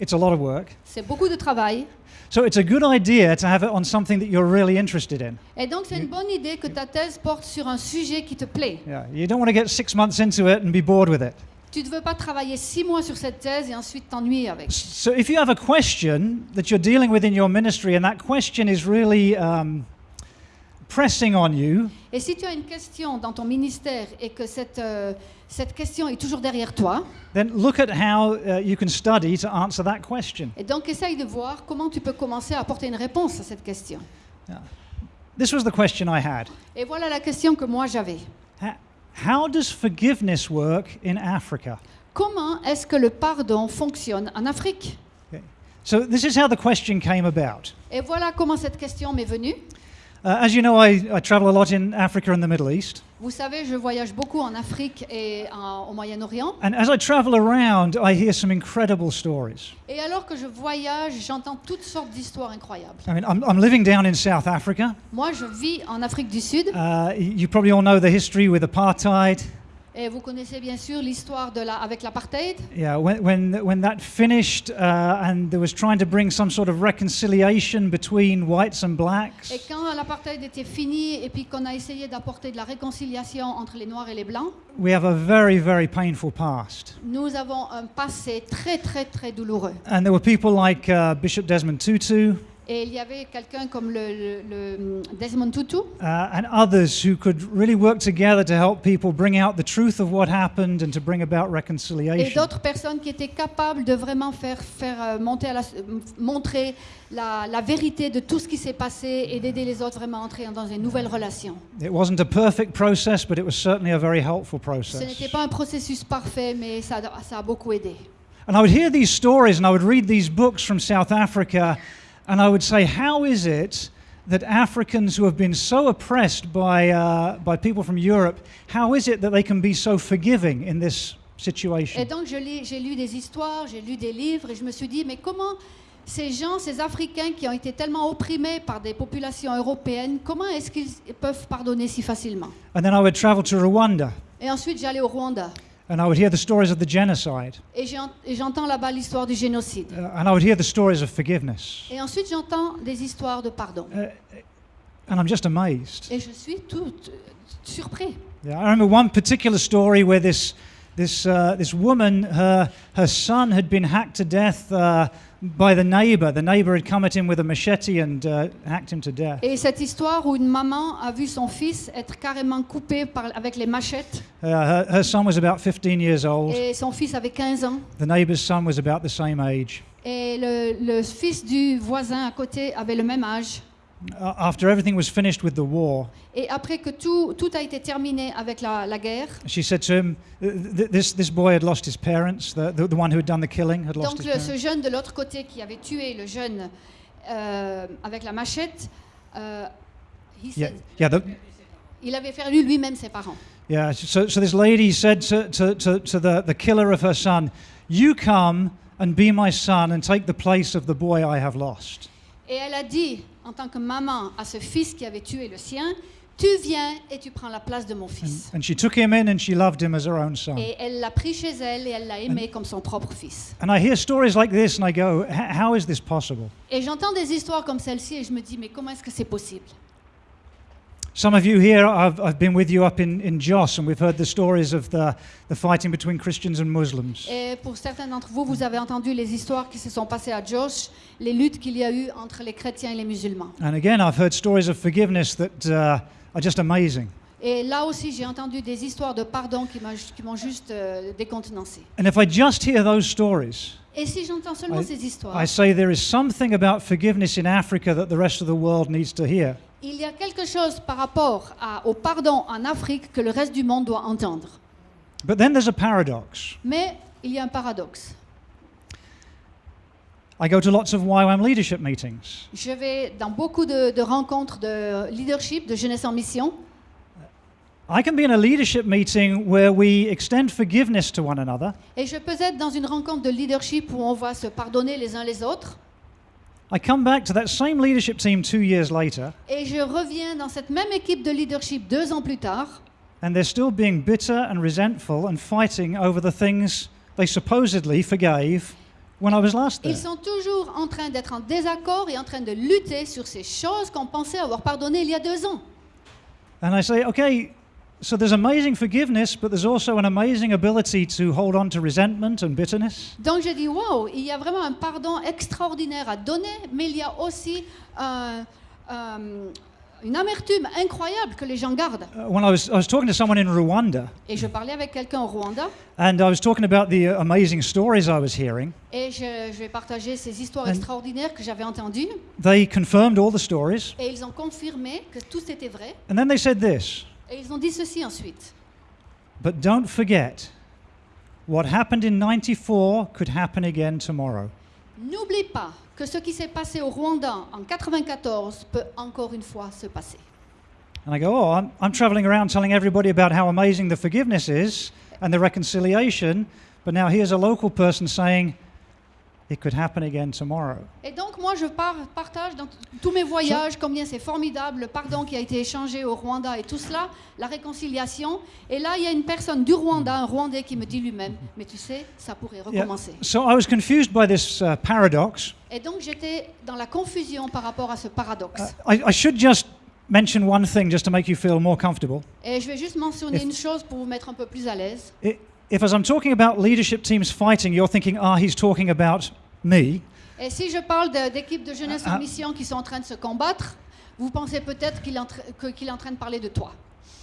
[SPEAKER 3] it's a lot of work.
[SPEAKER 2] c'est beaucoup de travail.
[SPEAKER 3] So it's a good idea to have it on something that you're really interested in.
[SPEAKER 2] Et donc c'est une bonne idée que ta thèse porte sur un sujet qui te plaît.
[SPEAKER 3] Yeah, you don't want to get six months into it and be bored with it.
[SPEAKER 2] Tu ne veux pas travailler six mois sur cette thèse et ensuite t'ennuyer avec.
[SPEAKER 3] So if you have a question that you're dealing with in your ministry and that question is really um, pressing on you,
[SPEAKER 2] Et si tu as une question dans ton ministère et que cette, euh, cette question est toujours derrière toi,
[SPEAKER 3] then look at how uh, you can study to answer that question.
[SPEAKER 2] et donc essaye de voir comment tu peux commencer à apporter une réponse à cette question.
[SPEAKER 3] This was the question I had.
[SPEAKER 2] Et voilà la question que moi j'avais.
[SPEAKER 3] How does forgiveness work in Africa?
[SPEAKER 2] Comment est-ce que le pardon fonctionne en Afrique?
[SPEAKER 3] So this is how the question came about.
[SPEAKER 2] Et voilà comment cette question m'est venue.
[SPEAKER 3] Uh, as you know, I, I travel a lot in Africa and the Middle East.
[SPEAKER 2] Vous savez, je voyage beaucoup en Afrique et en- au Moyen-Orient.
[SPEAKER 3] And as I travel around, I hear some incredible stories.
[SPEAKER 2] Et alors que je voyage, j'entends toutes sortes d'histoires incroyables.
[SPEAKER 3] I mean, I'm, I'm living down in South Africa.
[SPEAKER 2] Moi, je vis en Afrique du Sud.
[SPEAKER 3] Uh, you probably all know the history with apartheid.
[SPEAKER 2] Et vous connaissez bien sûr l'histoire de la, avec l'apartheid?
[SPEAKER 3] Yeah, when, when, when that finished uh, and there was trying to bring some sort of reconciliation between whites and blacks,
[SPEAKER 2] Et quand l'apartheid était fini et puis qu'on a essayé d'apporter de la réconciliation entre les Noirs et les Blancs,
[SPEAKER 3] we have a very, very painful past.
[SPEAKER 2] nous avons un passé très très très douloureux.
[SPEAKER 3] And there were people like uh, Bishop Desmond Tutu,
[SPEAKER 2] Et il y avait quelqu'un comme le, le- le Desmond Tutu
[SPEAKER 3] uh, and others who could really work together to help people bring out the truth of what happened and to bring about
[SPEAKER 2] et
[SPEAKER 3] reconciliation.
[SPEAKER 2] d'autres personnes qui étaient capables de vraiment faire, faire euh, monter à la, montrer la, la vérité de tout ce qui s'est passé et d'aider les autres vraiment à entrer dans une nouvelle relation.
[SPEAKER 3] It wasn't a perfect process, but it was certainly a very helpful
[SPEAKER 2] Ce
[SPEAKER 3] process.
[SPEAKER 2] n'était pas un processus parfait, mais ça, a- ça a beaucoup aidé.
[SPEAKER 3] And I would hear these stories and I would read these books from South Africa, and I would say, How is it that Africans who have been so oppressed by, uh, by people from Europe, how is it that they can be so forgiving in this situation?
[SPEAKER 2] Et donc j'ai lu des histoires, j'ai lu des livres et je me suis dit, mais comment ces gens, ces Africains qui ont été tellement opprimés par des populations européennes, comment est-ce qu'ils peuvent pardonner si facilement?
[SPEAKER 3] And then I would travel to Rwanda,
[SPEAKER 2] Et ensuite j'allais au Rwanda
[SPEAKER 3] and I would hear the stories of the genocide,
[SPEAKER 2] et j'entends là-bas l'histoire du génocide.
[SPEAKER 3] uh, and I would hear the stories of forgiveness.
[SPEAKER 2] Et ensuite j'entends des histoires de pardon.
[SPEAKER 3] And I'm just amazed.
[SPEAKER 2] Et je suis tout surpris.
[SPEAKER 3] Yeah, I remember one particular story where this, this, uh, this woman, her, her son had been hacked to death uh, by the neighbor. The neighbor had come at him with a machete and uh, hacked him to death.
[SPEAKER 2] Et cette histoire où une maman a vu son fils être carrément coupé par- avec les machettes
[SPEAKER 3] Uh, her, her son was about 15 years old.
[SPEAKER 2] et son fils avait 15 ans
[SPEAKER 3] The neighbor's son was about the same age.
[SPEAKER 2] et le, le fils du voisin à côté avait le même âge.
[SPEAKER 3] After everything was finished with the war,
[SPEAKER 2] Et après que tout, tout a été terminé avec la, la guerre,
[SPEAKER 3] she said to him, th- th- this, this boy had lost his parents. The, the, the one who had done the killing had lost
[SPEAKER 2] donc
[SPEAKER 3] his
[SPEAKER 2] le-
[SPEAKER 3] parents.
[SPEAKER 2] ce jeune de l'autre côté qui avait tué le jeune euh, avec la machette, euh, he
[SPEAKER 3] Yeah,
[SPEAKER 2] said-
[SPEAKER 3] yeah, the,
[SPEAKER 2] il avait perdu lui-même ses parents.
[SPEAKER 3] yeah. So, so this lady said to, to, to, to the, the killer of her son, You come and be my son and take the place of the boy I have lost.
[SPEAKER 2] Et elle a dit, en tant que maman, à ce fils qui avait tué le sien, tu viens et tu prends la place de mon fils.
[SPEAKER 3] And she took him in and she loved him as her own son.
[SPEAKER 2] Et elle l'a pris chez elle et elle l'a aimé comme son propre fils.
[SPEAKER 3] And I hear stories like this and I go, "H- How is this possible?
[SPEAKER 2] Et j'entends des histoires comme celle-ci et je me dis, mais comment est-ce que c'est possible?
[SPEAKER 3] Some of you here, I've, I've been with you up in, in Jos, and we've heard the stories of the, the fighting between Christians and Muslims.
[SPEAKER 2] Et pour certains d'entre vous, vous avez entendu les histoires qui se sont passées à Josh, les luttes qu'il y a eu entre les chrétiens et les musulmans.
[SPEAKER 3] And again, I've heard stories of forgiveness that uh, are just amazing.
[SPEAKER 2] Et là aussi, j'ai entendu des histoires de pardon qui m'ont juste euh, décontenancé.
[SPEAKER 3] And if I just hear those stories,
[SPEAKER 2] Et si j'entends seulement
[SPEAKER 3] I-
[SPEAKER 2] ces histoires,
[SPEAKER 3] I say there is something about forgiveness in Africa that the rest of the world needs to hear.
[SPEAKER 2] Il y a quelque chose par rapport à- au pardon en Afrique que le reste du monde doit entendre.
[SPEAKER 3] But then there's a paradox.
[SPEAKER 2] Mais il y a un paradoxe.
[SPEAKER 3] I go to lots of YWAM leadership meetings,
[SPEAKER 2] Je vais dans beaucoup de, de rencontres de leadership, de jeunesse en mission.
[SPEAKER 3] I can be in a leadership meeting where we extend forgiveness to one another.
[SPEAKER 2] Et je peux être dans une rencontre de leadership où on va se pardonner les uns les autres.
[SPEAKER 3] I come back to that same leadership team two years later,
[SPEAKER 2] Et je reviens dans cette même équipe de leadership deux ans plus tard.
[SPEAKER 3] and they're still being bitter and resentful and fighting over the things they supposedly forgave when I was last there.
[SPEAKER 2] Ils sont toujours en train d'être en désaccord et en train de lutter sur ces choses qu'on pensait avoir pardonnées il y a deux ans.
[SPEAKER 3] And I say, okay, so there's amazing forgiveness, but there's also an amazing ability to hold on to resentment and bitterness.
[SPEAKER 2] Donc je dis, waouh, il y a vraiment un pardon extraordinaire à donner, mais il y a aussi un- un- une amertume incroyable que les gens gardent.
[SPEAKER 3] Uh, when I was, I was talking to someone in Rwanda,
[SPEAKER 2] Et je parlais avec quelqu'un au Rwanda
[SPEAKER 3] and I was talking about the uh, amazing stories I was hearing.
[SPEAKER 2] et je, je vais partager ces histoires
[SPEAKER 3] And-
[SPEAKER 2] extraordinaires que j'avais entendues.
[SPEAKER 3] They confirmed all the stories,
[SPEAKER 2] Et ils ont confirmé que tout était vrai.
[SPEAKER 3] and then they said this
[SPEAKER 2] Et ils ont dit ceci ensuite.
[SPEAKER 3] But don't forget, what happened in 94 could happen again tomorrow.
[SPEAKER 2] N'oublie pas que ce qui s'est passé au Rwanda en 94 peut encore une fois se passer.
[SPEAKER 3] And I go, oh, I'm, I'm traveling around telling everybody about how amazing the forgiveness is and the reconciliation, but now here's a local person saying it could happen again tomorrow.
[SPEAKER 2] Et donc moi je par- partage dans tous mes voyages combien c'est formidable le pardon qui a été échangé au Rwanda et tout cela, la réconciliation. Et là il y a une personne du Rwanda, un Rwandais qui me dit lui-même, mais tu sais, ça pourrait
[SPEAKER 3] Yeah.
[SPEAKER 2] recommencer.
[SPEAKER 3] So I was confused by this uh, paradox.
[SPEAKER 2] Et donc j'étais dans la confusion par rapport à ce paradoxe.
[SPEAKER 3] Uh, I, I should just mention one thing just to make you feel more comfortable.
[SPEAKER 2] Et je vais juste mentionner
[SPEAKER 3] if-
[SPEAKER 2] une chose pour vous mettre un peu plus à l'aise.
[SPEAKER 3] If, as I'm talking about leadership teams fighting, you're thinking, ah, he's talking about me,
[SPEAKER 2] Et si je parle d'équipes de jeunesse
[SPEAKER 3] Ah, ah.
[SPEAKER 2] en mission qui sont en train de se combattre, vous pensez peut-être qu'il est, en tra- que- qu'il est en train de parler de toi.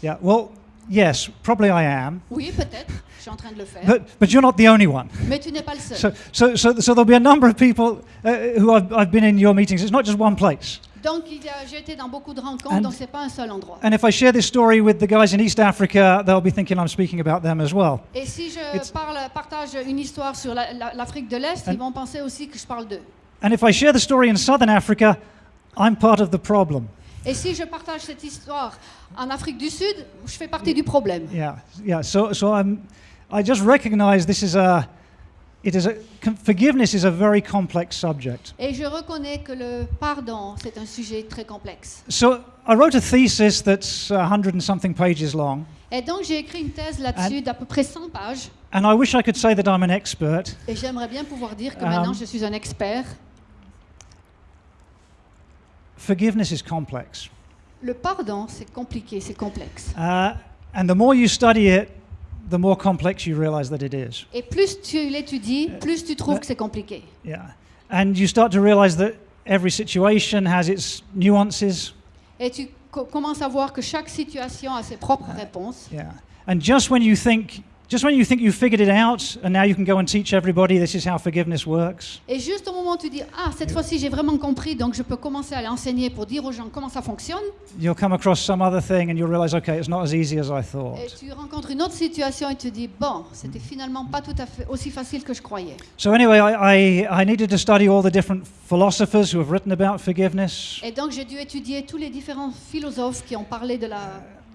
[SPEAKER 3] Yeah, well, yes, probably I am.
[SPEAKER 2] Oui, peut-être, je suis en train de le faire.
[SPEAKER 3] But, but you're not the only one.
[SPEAKER 2] Mais tu n'es pas le seul.
[SPEAKER 3] So, so, so, so there'll be a number of people uh, who I've, I've been in your meetings. It's not just one place.
[SPEAKER 2] Donc, il a- j'ai été dans beaucoup de rencontres,
[SPEAKER 3] And-
[SPEAKER 2] donc ce n'est pas un seul endroit.
[SPEAKER 3] And if I share this story with the guys in East Africa, they'll be thinking I'm speaking about them as well.
[SPEAKER 2] Et si je
[SPEAKER 3] It's-
[SPEAKER 2] parle, partage une histoire sur la- la- l'Afrique de l'Est,
[SPEAKER 3] And-
[SPEAKER 2] ils vont penser aussi que je parle d'eux.
[SPEAKER 3] And if I share the story in Southern Africa, I'm part of the problem.
[SPEAKER 2] Et si je partage cette histoire en Afrique du Sud, je fais partie du problème.
[SPEAKER 3] Yeah, yeah. So, so I'm, I just recognize this is a, it is a, forgiveness is a very complex subject.
[SPEAKER 2] Et je reconnais que le pardon, c'est un sujet très complexe.
[SPEAKER 3] So I wrote a thesis that's a hundred and something pages long,
[SPEAKER 2] Et donc, j'ai écrit une thèse là-dessus d'à peu près 100 pages.
[SPEAKER 3] and I wish I could say that I'm an expert.
[SPEAKER 2] Et j'aimerais bien pouvoir dire que
[SPEAKER 3] Um,
[SPEAKER 2] maintenant, je suis un expert.
[SPEAKER 3] Forgiveness is complex,
[SPEAKER 2] Le pardon, c'est compliqué, c'est complexe.
[SPEAKER 3] uh, and the more you study it, the more complex you realize that it is.
[SPEAKER 2] Et plus tu l'étudies, uh, plus tu trouves uh, que c'est compliqué.
[SPEAKER 3] Yeah, and you start to realize that every situation has its nuances.
[SPEAKER 2] Et tu co- commences à voir que chaque situation a ses propres uh, réponses.
[SPEAKER 3] Yeah, and just when you think, just when you think you figured it out, and now you can go and teach everybody this is how forgiveness works.
[SPEAKER 2] Et juste au moment où tu dis Ah, cette fois-ci j'ai vraiment compris, donc je peux commencer à l'enseigner pour dire aux gens comment ça fonctionne,
[SPEAKER 3] You'll come across some other thing, and you'll realize, okay, it's not as easy as I
[SPEAKER 2] et
[SPEAKER 3] thought.
[SPEAKER 2] tu rencontres une autre situation et tu te dis Bon, c'était finalement pas tout à fait aussi facile que je croyais.
[SPEAKER 3] So anyway, I, I, I needed to study all the different philosophers who have written about forgiveness.
[SPEAKER 2] Et donc j'ai dû étudier tous les différents philosophes qui ont parlé de la,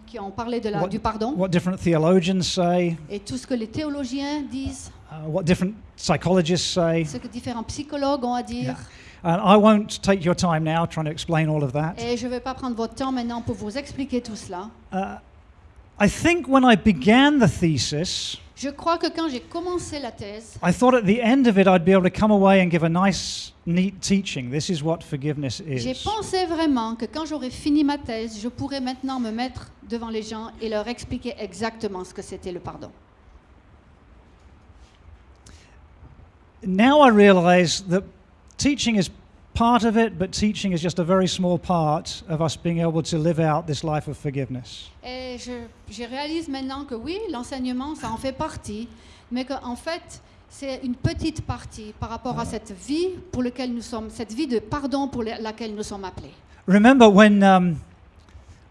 [SPEAKER 2] qui ont parlé de la,
[SPEAKER 3] What-
[SPEAKER 2] du pardon
[SPEAKER 3] What different theologians say,
[SPEAKER 2] et tout ce que les théologiens disent,
[SPEAKER 3] uh, what different psychologists say.
[SPEAKER 2] ce que différents psychologues ont à dire.
[SPEAKER 3] And I won't take your time now trying to explain all of that.
[SPEAKER 2] Et je ne vais pas prendre votre temps maintenant pour vous expliquer tout cela.
[SPEAKER 3] Uh, I think when I began the thesis,
[SPEAKER 2] Je crois que quand j'ai commencé la thèse,
[SPEAKER 3] I thought at the end of it I'd be able to come away and give a nice, neat teaching. This is what forgiveness
[SPEAKER 2] j'ai
[SPEAKER 3] is.
[SPEAKER 2] pensé vraiment que quand j'aurais fini ma thèse, je pourrais maintenant me mettre devant les gens et leur expliquer exactement ce que c'était le pardon.
[SPEAKER 3] Now I realize that teaching is part of it, but teaching is just a very small part of us being able to live out this life of forgiveness.
[SPEAKER 2] Et je, je réalise maintenant que oui, l'enseignement, ça en fait partie, mais qu'en fait, c'est une petite partie par rapport à cette vie pour laquelle nous sommes, cette vie de pardon pour la- laquelle nous sommes appelés.
[SPEAKER 3] Remember when um,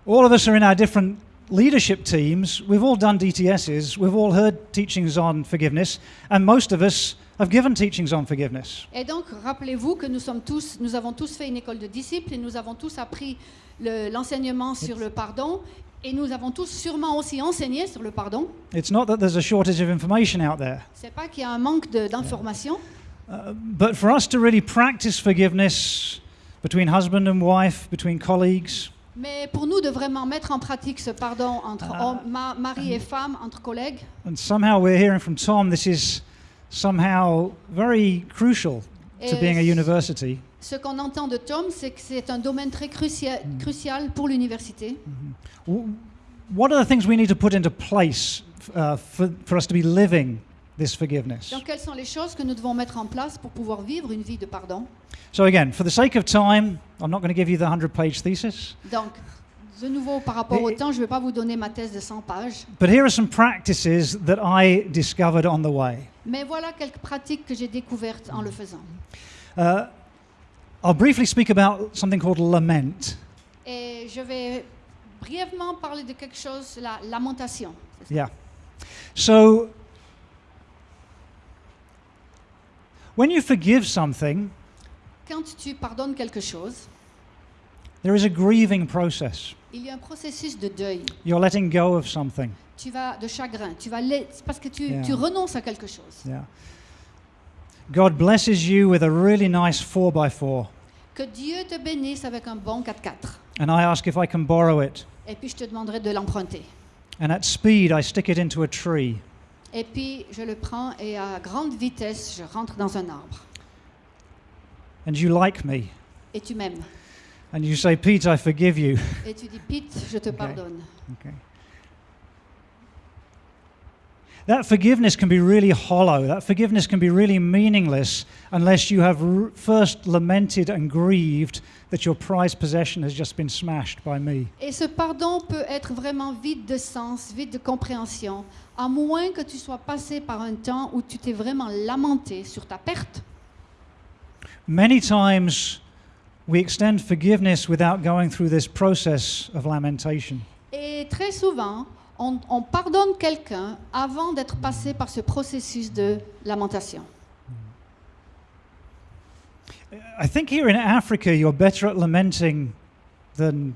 [SPEAKER 3] all of us are in our different leadership teams, we've all done DTSs, we've all heard teachings on forgiveness, and most of us have given teachings on forgiveness.
[SPEAKER 2] Et donc, rappelez-vous que nous sommes tous, nous avons tous fait une école de disciples et nous avons tous appris le- l'enseignement sur le pardon et nous avons tous sûrement aussi enseigné sur le pardon.
[SPEAKER 3] It's not that there's a shortage of information out there,
[SPEAKER 2] C'est pas qu'il y a un manque d'informations,
[SPEAKER 3] uh, but for us to really practice forgiveness between husband and wife, between colleagues,
[SPEAKER 2] mais pour nous de vraiment mettre en pratique ce pardon entre
[SPEAKER 3] Ah.
[SPEAKER 2] hommes- ma- mari et femme, entre collègues,
[SPEAKER 3] and somehow we're hearing from Tom this is somehow very crucial to
[SPEAKER 2] Et
[SPEAKER 3] being a university.
[SPEAKER 2] ce qu'on entend de Tom, c'est que c'est un domaine très crucia- crucial pour l'université.
[SPEAKER 3] W- What are the things we need to put into place uh, for, for us to be living this forgiveness?
[SPEAKER 2] Donc, quelles sont les choses que nous devons mettre en place pour pouvoir vivre une vie de pardon?
[SPEAKER 3] So, again, for the sake of time, I'm not going to give you the 100 page thesis,
[SPEAKER 2] Donc, de nouveau, par rapport au
[SPEAKER 3] Et-
[SPEAKER 2] temps, je ne vais pas vous donner ma thèse de 100 pages,
[SPEAKER 3] but here are some practices that I discovered on the way.
[SPEAKER 2] mais voilà quelques pratiques que j'ai découvertes en le faisant.
[SPEAKER 3] Uh, I'll briefly speak about something called lament.
[SPEAKER 2] Et je vais brièvement parler de quelque chose, la lamentation.
[SPEAKER 3] Yeah. So, when you forgive something,
[SPEAKER 2] Quand tu pardonnes quelque chose,
[SPEAKER 3] there is a grieving process.
[SPEAKER 2] il y a un processus de deuil.
[SPEAKER 3] You're letting go of something.
[SPEAKER 2] Tu vas de chagrin, tu vas parce que tu,
[SPEAKER 3] Yeah.
[SPEAKER 2] tu renonces à quelque chose.
[SPEAKER 3] Yeah. God blesses you with a really nice 4x4,
[SPEAKER 2] Que Dieu te bénisse avec un bon 4x4.
[SPEAKER 3] and I ask if I can borrow it.
[SPEAKER 2] Et puis je te demanderai de l'emprunter.
[SPEAKER 3] And at speed, I stick it into a tree.
[SPEAKER 2] Et puis je le prends et à grande vitesse, je rentre dans un arbre.
[SPEAKER 3] And you like me.
[SPEAKER 2] Et tu m'aimes.
[SPEAKER 3] And you say, Pete, I forgive you.
[SPEAKER 2] Et tu dis, Pete, je te pardonne.
[SPEAKER 3] Okay. That forgiveness can be really hollow. That forgiveness can be really meaningless unless you have r- first lamented and grieved that your prized possession has just been smashed by me.
[SPEAKER 2] Et ce pardon peut être vraiment vide de sens, vide de compréhension, à moins que tu sois passé par un temps où tu t'es vraiment lamenté sur ta perte.
[SPEAKER 3] Many times we extend forgiveness without going through this process of lamentation.
[SPEAKER 2] Et très souvent, on, on pardonne quelqu'un avant d'être passé par ce processus de lamentation.
[SPEAKER 3] I think here in Africa you're better at lamenting than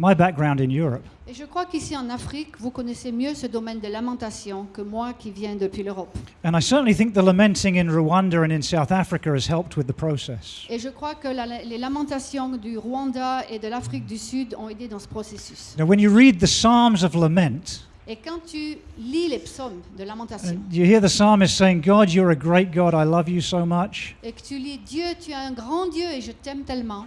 [SPEAKER 3] my background in Europe.
[SPEAKER 2] Et je crois qu'ici en Afrique, vous connaissez mieux ce domaine de lamentation que moi qui viens depuis l'Europe.
[SPEAKER 3] And I certainly think the lamenting in Rwanda and in South Africa has helped with the process.
[SPEAKER 2] Et je crois que la- les lamentations du Rwanda et de l'Afrique du Sud ont aidé dans ce processus.
[SPEAKER 3] Now, when you read the Psalms of Lament,
[SPEAKER 2] Et quand tu lis les psaumes de lamentation
[SPEAKER 3] and you hear the psalmist saying, God, you're a great God, I love you so much.
[SPEAKER 2] et que tu lis Dieu, tu es un grand Dieu et je t'aime tellement,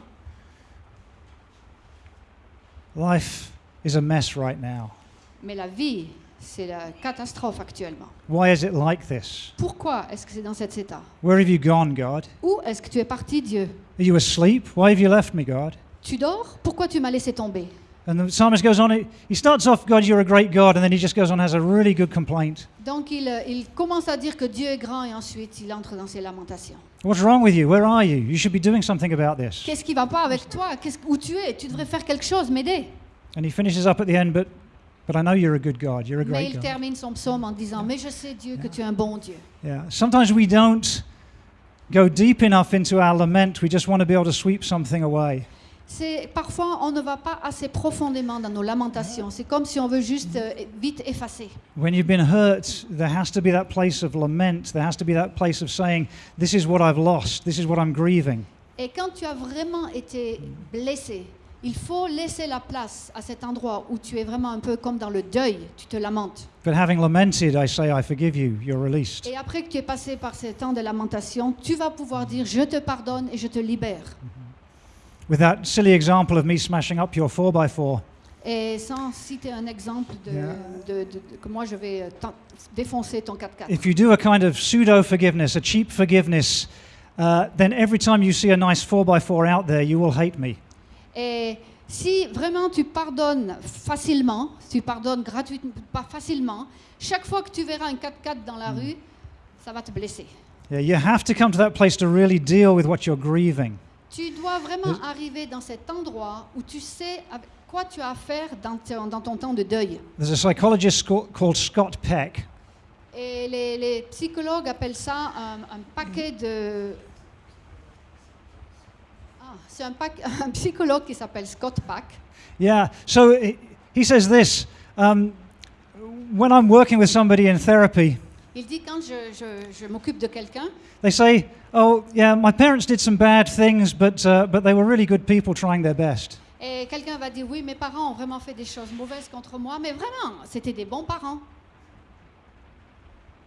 [SPEAKER 3] Life is a mess right now.
[SPEAKER 2] mais la vie, c'est la catastrophe actuellement.
[SPEAKER 3] Why is it like this?
[SPEAKER 2] Pourquoi est-ce que c'est dans cet état?
[SPEAKER 3] Where have you gone, God?
[SPEAKER 2] Où est-ce que tu es parti, Dieu?
[SPEAKER 3] Are you asleep? Why have you left me, God?
[SPEAKER 2] Tu dors? Pourquoi tu m'as laissé tomber?
[SPEAKER 3] And the psalmist goes on, he starts off, God, you're a great God, and then he just goes on, has a really good complaint.
[SPEAKER 2] Donc il, euh, il commence à dire que Dieu est grand et ensuite il entre dans ses lamentations.
[SPEAKER 3] What's wrong with you? Where are you? You should be doing something about this.
[SPEAKER 2] Qu'est-ce qui va pas avec toi Qu'est-ce- Où tu es Tu devrais faire quelque chose, m'aider.
[SPEAKER 3] And he finishes up at the end, but, but I know you're a good God. You're a great God.
[SPEAKER 2] Mais il termine son psaume en disant Mais je sais, Dieu, que tu es un bon Dieu.
[SPEAKER 3] Yeah. Sometimes we don't go deep enough into our lament. We just want to be able to sweep something away.
[SPEAKER 2] C'est parfois on ne va pas assez profondément dans nos lamentations. C'est comme si on veut juste euh, vite effacer.
[SPEAKER 3] When you've been hurt, there has to be that place of lament. There has to be that place of saying, This is what I've lost. This is what I'm grieving.
[SPEAKER 2] Et quand tu as vraiment été blessé, il faut laisser la place à cet endroit où tu es vraiment un peu comme dans le deuil, tu te lamentes.
[SPEAKER 3] But having lamented, I say, I forgive you. You're released.
[SPEAKER 2] Et après que tu es passé par ces temps de lamentation, tu vas pouvoir dire je te pardonne et je te libère.
[SPEAKER 3] With that silly example of me smashing up your 4x4,
[SPEAKER 2] Et sans citer un exemple de,
[SPEAKER 3] Yeah.
[SPEAKER 2] de- de- que moi je vais euh, défoncer ton 4x4.
[SPEAKER 3] if you do a kind of pseudo forgiveness, a cheap forgiveness, uh, then every time you see a nice 4x4 out there, you will hate me.
[SPEAKER 2] Et si vraiment tu pardonnes facilement, tu pardonnes gratuitement, pas facilement, chaque fois que tu verras un 4x4 dans la rue, ça va te blesser.
[SPEAKER 3] Yeah, you have to come to that place to really deal with what you're grieving.
[SPEAKER 2] Tu dois vraiment arriver dans cet endroit où tu sais avec quoi tu as à faire dans, ton- dans ton temps de deuil.
[SPEAKER 3] There's a psychologist called Scott Peck,
[SPEAKER 2] Et les, les psychologues appellent ça un, un paquet de... Ah, c'est un, un psychologue qui s'appelle Scott Pack.
[SPEAKER 3] Yeah. So he, he says this um, when I'm working with somebody in therapy,
[SPEAKER 2] Il dit quand je, je- je m'occupe de quelqu'un,
[SPEAKER 3] they say, "Oh, yeah, my parents did some bad things, but uh, but they were really good people trying their best."
[SPEAKER 2] et quelqu'un va dire oui, mes parents ont vraiment fait des choses mauvaises contre moi, mais vraiment, c'était des bons parents.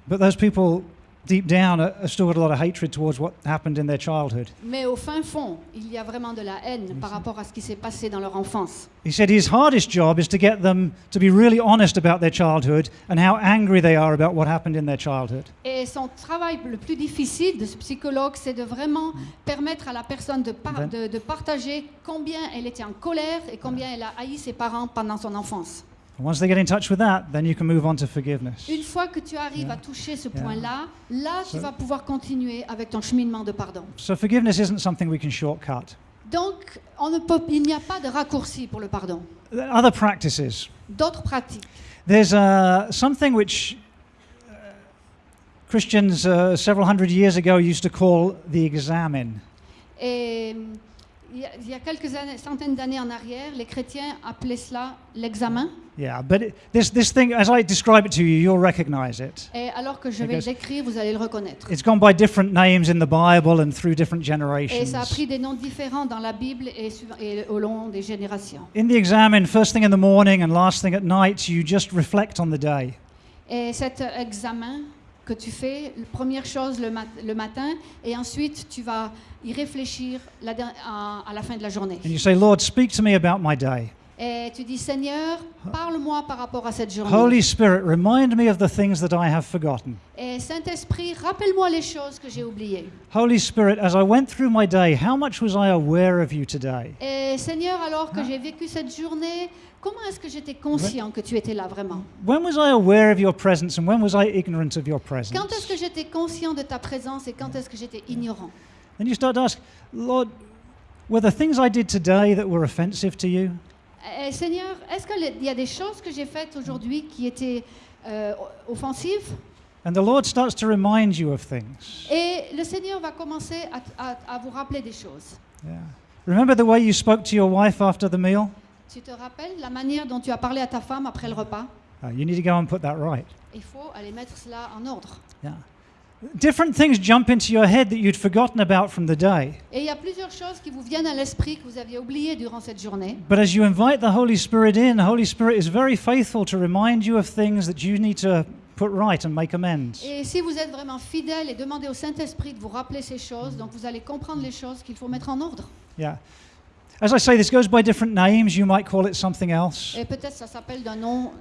[SPEAKER 3] But those people, deep down, still got a lot of hatred towards what happened in their childhood.
[SPEAKER 2] Mais au fin fond, il y a vraiment de la haine par rapport à ce qui s'est passé dans leur enfance.
[SPEAKER 3] He said his hardest job is to get them to be really honest about their childhood and how angry they are about what happened in their childhood.
[SPEAKER 2] Et son travail le plus difficile de ce psychologue, c'est de vraiment permettre à la personne de, par- de- de partager combien elle était en colère et combien elle a haï ses parents pendant son enfance.
[SPEAKER 3] Once they get in touch with that, then you can move on to forgiveness.
[SPEAKER 2] Une fois que tu arrives à toucher ce
[SPEAKER 3] Yeah.
[SPEAKER 2] point-là, là, tu
[SPEAKER 3] So-
[SPEAKER 2] vas pouvoir continuer avec ton cheminement de pardon.
[SPEAKER 3] So forgiveness isn't something we can shortcut.
[SPEAKER 2] Donc, on ne peut, il n'y a pas de raccourci pour le pardon.
[SPEAKER 3] Other practices.
[SPEAKER 2] D'autres pratiques.
[SPEAKER 3] There's uh, something which uh, Christians uh, several hundred years ago used to call the examine.
[SPEAKER 2] Et il y a, il y a quelques années, centaines d'années en arrière, les chrétiens appelaient cela l'examen.
[SPEAKER 3] Yeah, but it, this, this thing, as I describe it to you, you'll recognize it.
[SPEAKER 2] Et alors que je vais
[SPEAKER 3] Because-
[SPEAKER 2] décrire, vous allez le reconnaître.
[SPEAKER 3] It's gone by different names in the Bible and through different
[SPEAKER 2] Et
[SPEAKER 3] generations.
[SPEAKER 2] ça a pris des noms différents dans la Bible et, et au long des générations.
[SPEAKER 3] In the examine, first thing in the morning and last thing at night, you just reflect on the day.
[SPEAKER 2] Et cet examen que tu fais, première chose le, mat- le matin, et ensuite tu vas y réfléchir à, à la fin de la journée.
[SPEAKER 3] And you say, Lord, speak to me about my day.
[SPEAKER 2] Et tu dis, Seigneur, parle-moi par rapport à cette journée.
[SPEAKER 3] Holy Spirit, remind me of the things that I have forgotten.
[SPEAKER 2] Et Saint-Esprit, rappelle-moi les choses que j'ai oubliées.
[SPEAKER 3] Holy Spirit, as I went through my day, how much was I aware of you today?
[SPEAKER 2] Et Seigneur, alors que j'ai vécu cette journée, comment est-ce que j'étais conscient que tu étais là vraiment?
[SPEAKER 3] When was I aware of your presence and when was I ignorant of your
[SPEAKER 2] Quand est-ce
[SPEAKER 3] presence?
[SPEAKER 2] que j'étais conscient de ta présence et quand est-ce que j'étais ignorant?
[SPEAKER 3] Then you start to ask, Lord, were the things I did today that were offensive to you?
[SPEAKER 2] Eh, Seigneur, est-ce qu'il y a des choses que j'ai faites aujourd'hui qui étaient euh, offensives?
[SPEAKER 3] And the Lord starts to remind you of things.
[SPEAKER 2] Et le Seigneur va commencer à, à- à vous rappeler des choses.
[SPEAKER 3] Yeah. Remember the way you spoke to your wife after the meal?
[SPEAKER 2] Tu te rappelles la manière dont tu as parlé à ta femme après le repas?
[SPEAKER 3] Uh, you need to go and put that right.
[SPEAKER 2] Il faut aller mettre cela en ordre.
[SPEAKER 3] Yeah. Different things jump into your head that you'd forgotten about from the day.
[SPEAKER 2] Et il y a plusieurs choses qui vous viennent à l'esprit que vous aviez oubliées durant cette journée.
[SPEAKER 3] But as you invite the Holy Spirit in, the Holy Spirit is very faithful to remind you of things that you need to put right and make amends.
[SPEAKER 2] Et si vous êtes vraiment fidèle et demandez au Saint-Esprit de vous rappeler ces choses, donc vous allez comprendre les choses qu'il faut mettre en ordre.
[SPEAKER 3] Yeah. As I say, this goes by different names. You might call it something else.
[SPEAKER 2] Et peut-être ça s'appelle d'un nom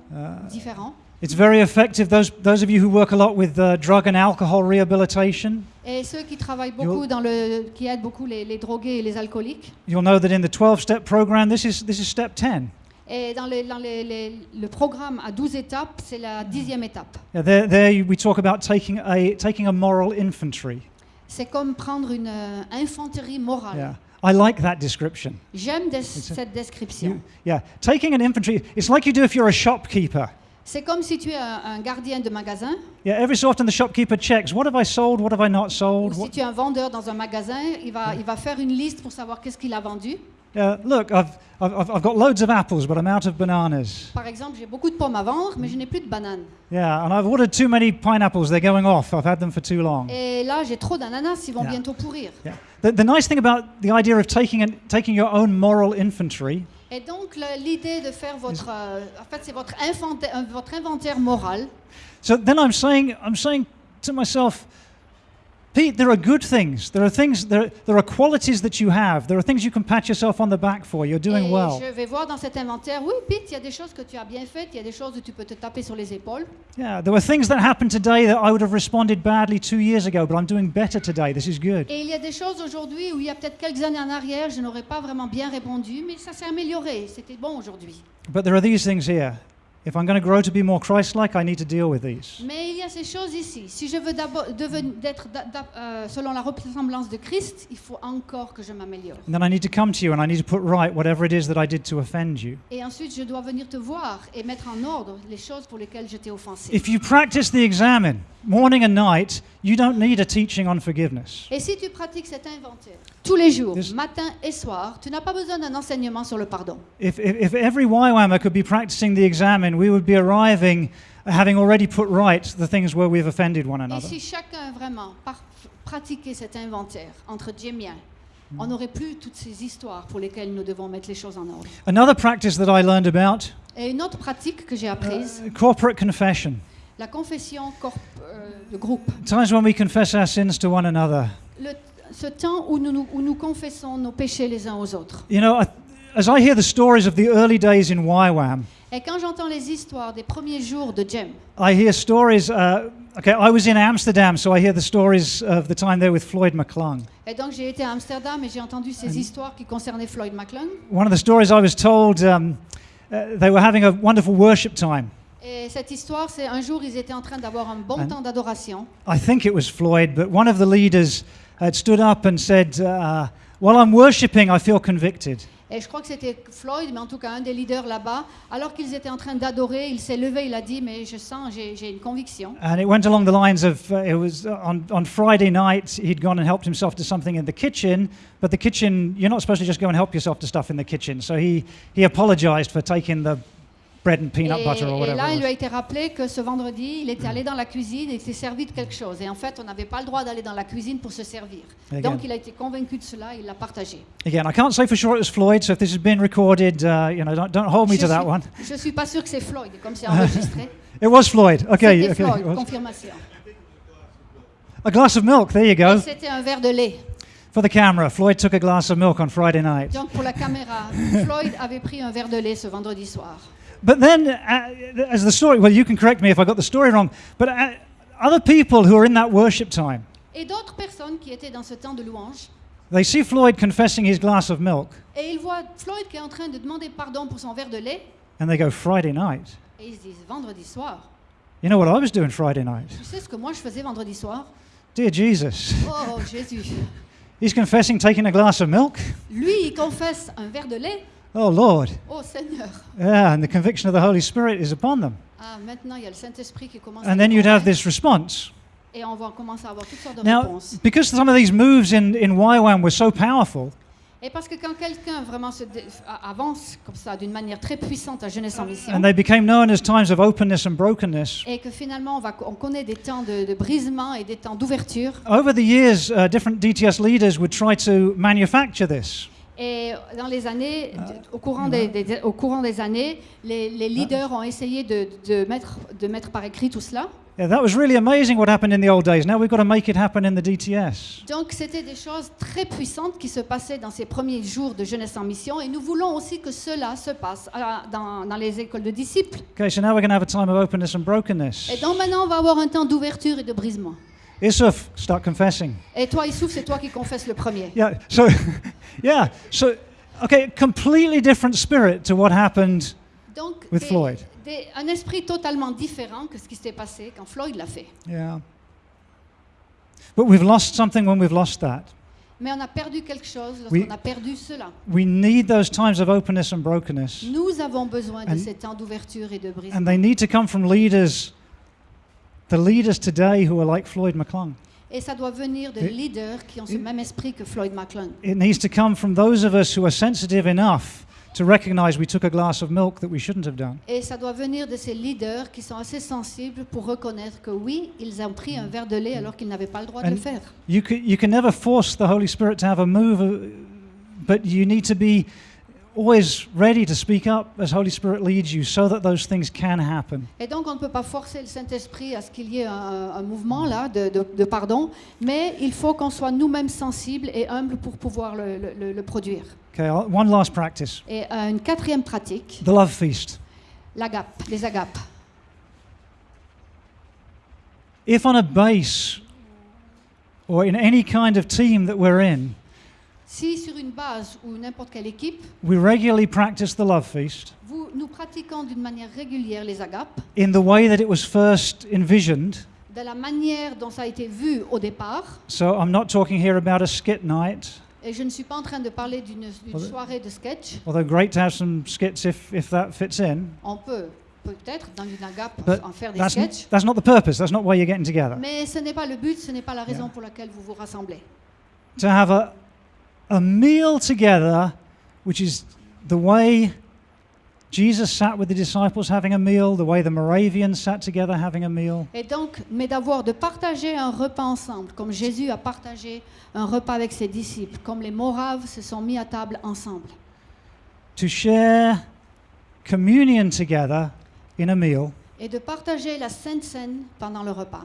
[SPEAKER 2] différent.
[SPEAKER 3] It's very effective. Those, those of you who work a lot with uh, drug and alcohol rehabilitation,
[SPEAKER 2] Et ceux qui travaillent beaucoup dans le, qui aident beaucoup les, les drogués et les alcooliques.
[SPEAKER 3] you'll know that in the 12 step program, this is, this is step 10.
[SPEAKER 2] Et dans, dans les- les- le programme à 12 étapes, c'est la dixième étape.
[SPEAKER 3] Yeah, there, there we talk about taking a, taking a moral infantry.
[SPEAKER 2] C'est comme prendre une euh, infanterie morale.
[SPEAKER 3] Yeah. I like that description.
[SPEAKER 2] J'aime des- cette description.
[SPEAKER 3] You- yeah. Taking an infantry, it's like you do if you're a shopkeeper.
[SPEAKER 2] C'est comme si tu es un, un gardien de magasin
[SPEAKER 3] Yeah, every so often the shopkeeper checks what have I sold, what have I not
[SPEAKER 2] ou
[SPEAKER 3] sold.
[SPEAKER 2] si
[SPEAKER 3] What,
[SPEAKER 2] tu es un vendeur dans un magasin, il va, il va faire une liste pour savoir qu'est-ce qu'il a vendu.
[SPEAKER 3] yeah, look, I've, I've, I've I've got loads of apples, but I'm out of bananas.
[SPEAKER 2] Par exemple, j'ai beaucoup de pommes à vendre, mais je n'ai plus de bananes.
[SPEAKER 3] Yeah, and I've ordered too many pineapples, they're going off. I've had them for too long.
[SPEAKER 2] Et là, j'ai trop d'ananas, ils vont
[SPEAKER 3] Yeah.
[SPEAKER 2] bientôt pourrir.
[SPEAKER 3] Yeah. The, the nice thing about the idea of taking, an, taking your own moral infantry
[SPEAKER 2] Et donc, l'idée de faire votre... euh, en fait, c'est votre, inventaire- euh, votre inventaire moral.
[SPEAKER 3] So then I'm saying, I'm saying to myself, Pete, there are good things. There are things, there, there are qualities that you have. There are things you can pat yourself on the back for. You're doing
[SPEAKER 2] et
[SPEAKER 3] well.
[SPEAKER 2] je vais voir dans cet inventaire, oui, Pete, il y a des choses que tu as bien faites, il y a des choses où tu peux te taper sur les épaules.
[SPEAKER 3] Yeah, there were things that happened today that I would have responded badly two years ago, but I'm doing better today. This is good.
[SPEAKER 2] Et il y a des choses aujourd'hui où il y a peut-être quelques années en arrière, je n'aurais pas vraiment bien répondu, mais ça s'est amélioré. C'était bon aujourd'hui.
[SPEAKER 3] But there are these things here. If I'm going to grow to be more Christ like, I need to deal with these.
[SPEAKER 2] Mais il y a ces choses ici. Si je veux d'être euh, selon la ressemblance de Christ, il faut encore que je m'améliore.
[SPEAKER 3] Then I need to come to you and I need to put right whatever it is that I did to offend you.
[SPEAKER 2] Et ensuite, je dois venir te voir et mettre en ordre les choses pour lesquelles je t'ai offensé.
[SPEAKER 3] If you practice the examine morning and night, you don't need a teaching on forgiveness.
[SPEAKER 2] Et si tu pratiques cet inventaire tous les jours,
[SPEAKER 3] This-
[SPEAKER 2] matin et soir, tu n'as pas besoin d'un enseignement sur le pardon.
[SPEAKER 3] If, if, if every YWAMer could be practicing the examine, we would be arriving having already put right the things where we've offended one
[SPEAKER 2] Et
[SPEAKER 3] another.
[SPEAKER 2] si chacun vraiment par- pratiquait cet inventaire entre Dieu et mien, mm. on n'aurait plus toutes ces histoires pour lesquelles nous devons mettre les choses en ordre.
[SPEAKER 3] Another practice that I learned about
[SPEAKER 2] Et une autre pratique que j'ai uh, apprise,
[SPEAKER 3] corporate confession.
[SPEAKER 2] La confession corp- euh, de groupe.
[SPEAKER 3] Times when we confess our sins to one another.
[SPEAKER 2] Le- ce temps où nous, où nous confessons nos péchés les uns aux autres.
[SPEAKER 3] You know, I, as I hear the stories of the early days in YWAM,
[SPEAKER 2] Et quand j'entends les histoires des premiers jours de Jem,
[SPEAKER 3] I hear stories. Uh, okay, I was in Amsterdam, so I hear the stories of the time there with Floyd McClung.
[SPEAKER 2] et donc j'ai été à Amsterdam et j'ai entendu ces histoires qui concernaient Floyd McClung.
[SPEAKER 3] One of the stories I was told, um, uh, they were having a wonderful worship time.
[SPEAKER 2] Et cette histoire, c'est un jour, ils étaient en train d'avoir un bon
[SPEAKER 3] And-
[SPEAKER 2] temps d'adoration.
[SPEAKER 3] I think it was Floyd, but one of the leaders had stood up and said, uh, While I'm worshipping, I feel convicted.
[SPEAKER 2] Et je crois que c'était Floyd, mais en tout cas un des leaders là-bas. Alors qu'ils étaient en train d'adorer, il s'est levé, il a dit, mais je sens, j'ai j'ai une conviction.
[SPEAKER 3] And it went along the lines of uh, it was on, on Friday night, he'd gone and helped himself to something in the kitchen, but the kitchen, you're not supposed to just go and help yourself to stuff in the kitchen. So he, he apologized for taking the bread and peanut
[SPEAKER 2] et,
[SPEAKER 3] butter or
[SPEAKER 2] et
[SPEAKER 3] whatever.
[SPEAKER 2] là,
[SPEAKER 3] it
[SPEAKER 2] il lui
[SPEAKER 3] was.
[SPEAKER 2] a été rappelé que ce vendredi, il était allé dans la cuisine et il s'est servi de quelque chose. Et en fait, on n'avait pas le droit d'aller dans la cuisine pour se servir.
[SPEAKER 3] Again.
[SPEAKER 2] Donc, il a été convaincu de cela, il l'a partagé.
[SPEAKER 3] Again, I can't say for sure it was Floyd, so if this has been recorded, uh, you know, don't, don't hold me
[SPEAKER 2] je
[SPEAKER 3] to that
[SPEAKER 2] suis,
[SPEAKER 3] one.
[SPEAKER 2] Je suis pas sûre que c'est Floyd, comme c'est enregistré.
[SPEAKER 3] It was Floyd. Okay,
[SPEAKER 2] C'était
[SPEAKER 3] okay.
[SPEAKER 2] Floyd,
[SPEAKER 3] was.
[SPEAKER 2] confirmation.
[SPEAKER 3] A glass of milk, there you
[SPEAKER 2] Et
[SPEAKER 3] go.
[SPEAKER 2] c'était un verre de lait.
[SPEAKER 3] For the camera, Floyd took a glass of milk on Friday night.
[SPEAKER 2] Donc pour la caméra, Floyd avait pris un verre de lait ce vendredi soir.
[SPEAKER 3] But then, uh, as the story, well, you can correct me if I got the story wrong, but uh, other people who are in that worship time,
[SPEAKER 2] Et d'autres personnes qui étaient dans ce temps de louange,
[SPEAKER 3] they see Floyd confessing his glass of milk,
[SPEAKER 2] et ils voient Floyd qui est en train de demander pardon pour son verre de lait,
[SPEAKER 3] and they go, Friday night.
[SPEAKER 2] et ils se disent vendredi soir.
[SPEAKER 3] You know what I was doing Friday night?
[SPEAKER 2] Tu sais ce que moi je faisais vendredi soir
[SPEAKER 3] Dear Jesus.
[SPEAKER 2] Oh Jésus.
[SPEAKER 3] He's confessing taking a glass of milk?
[SPEAKER 2] Lui, il confesse un verre de lait.
[SPEAKER 3] Oh, Lord.
[SPEAKER 2] Oh Seigneur.
[SPEAKER 3] Yeah, and the conviction of the Holy Spirit is upon them.
[SPEAKER 2] Ah, maintenant il y a le Saint-Esprit qui commence
[SPEAKER 3] And
[SPEAKER 2] les
[SPEAKER 3] then you'd have this response.
[SPEAKER 2] et on va commencer à avoir toutes sortes de
[SPEAKER 3] Now,
[SPEAKER 2] réponses.
[SPEAKER 3] because some of these moves in, in YWAM were so powerful,
[SPEAKER 2] Et parce que quand quelqu'un vraiment se dé- a- avance comme ça d'une manière très puissante à Jeunesse en Mission,
[SPEAKER 3] and they became known as times of openness and brokenness,
[SPEAKER 2] et que finalement on, va, on connaît des temps de, de brisement et des temps d'ouverture,
[SPEAKER 3] over the years, uh, different DTS leaders would try to manufacture this.
[SPEAKER 2] Et dans les années, de- au, courant des, des- au courant des années, les, les leaders ont essayé de, de mettre, de mettre par écrit tout cela.
[SPEAKER 3] Yeah, that was really amazing what happened in the old days. Now we've got to make it happen in the DTS.
[SPEAKER 2] Donc c'était des choses très puissantes qui se passaient dans ces premiers jours de Jeunesse en Mission, et nous voulons aussi que cela se passe à- dans, dans les écoles de disciples.
[SPEAKER 3] Okay, so now we're going to have a time of openness and brokenness.
[SPEAKER 2] Et donc maintenant on va avoir un temps d'ouverture et de brisement.
[SPEAKER 3] Isuf, start confessing.
[SPEAKER 2] Et toi, Issouf, c'est toi qui confesses le premier.
[SPEAKER 3] Yeah, so, yeah, so, okay, completely different spirit to what happened.
[SPEAKER 2] Donc,
[SPEAKER 3] With
[SPEAKER 2] des-
[SPEAKER 3] Floyd.
[SPEAKER 2] des- un esprit totalement différent que ce qui s'est passé quand Floyd l'a fait.
[SPEAKER 3] Yeah. But we've lost something when we've lost that.
[SPEAKER 2] Mais on a perdu quelque chose lorsqu'on a perdu cela.
[SPEAKER 3] We need those times of openness and brokenness.
[SPEAKER 2] Nous avons besoin de ces temps d'ouverture et de brisement.
[SPEAKER 3] And they need to come from leaders, the leaders today who are like Floyd McClung.
[SPEAKER 2] Et ça doit venir de leaders qui ont ce même esprit que Floyd McClung.
[SPEAKER 3] It needs to come from those of us who are sensitive enough to recognize we took a glass of milk that we shouldn't have done.
[SPEAKER 2] Et ça doit venir de ces leaders qui sont assez sensibles pour reconnaître que oui, ils ont pris un verre de lait alors qu'ils n'avaient pas le droit de
[SPEAKER 3] And-
[SPEAKER 2] le faire.
[SPEAKER 3] You can, you can never force the Holy Spirit to have a move, uh, but you need to be always ready to speak up as Holy Spirit leads you so that those things can happen.
[SPEAKER 2] Et donc, on ne peut pas forcer le Saint-Esprit à ce qu'il y ait un, un mouvement là de, de- de pardon, mais il faut qu'on soit nous-mêmes sensibles et humbles pour pouvoir le, le- le- produire.
[SPEAKER 3] Okay, I'll- one last practice
[SPEAKER 2] Et euh, une quatrième pratique,
[SPEAKER 3] the love feast.
[SPEAKER 2] l'agape, les agapes.
[SPEAKER 3] If on a base or in any kind of team that we're in,
[SPEAKER 2] Si sur une base ou n'importe quelle équipe,
[SPEAKER 3] we regularly practice the love feast
[SPEAKER 2] vous, nous pratiquons d'une manière régulière les agapes,
[SPEAKER 3] in the way that it was first envisioned.
[SPEAKER 2] de la manière dont ça a été vu au départ,
[SPEAKER 3] So I'm not talking here about a skit night,
[SPEAKER 2] et je ne suis pas en train de parler d'une soirée de sketch,
[SPEAKER 3] although great to have some skits if, if that fits in.
[SPEAKER 2] on peut peut-être dans une agape
[SPEAKER 3] But
[SPEAKER 2] en faire des
[SPEAKER 3] That's,
[SPEAKER 2] sketchs,
[SPEAKER 3] that's not the purpose. That's not why you're getting together.
[SPEAKER 2] mais ce n'est pas le but, ce n'est pas la raison pour laquelle vous vous rassemblez.
[SPEAKER 3] To have a, a meal together, which is the way Jesus sat with the disciples having a meal, the way the Moravians sat together having a meal.
[SPEAKER 2] Et donc, mais d'avoir, de partager un repas ensemble, comme Jésus a partagé un repas avec ses disciples, comme les Moraves se sont mis à table ensemble.
[SPEAKER 3] To share communion together in a meal.
[SPEAKER 2] Et de partager la Sainte Seine pendant le repas.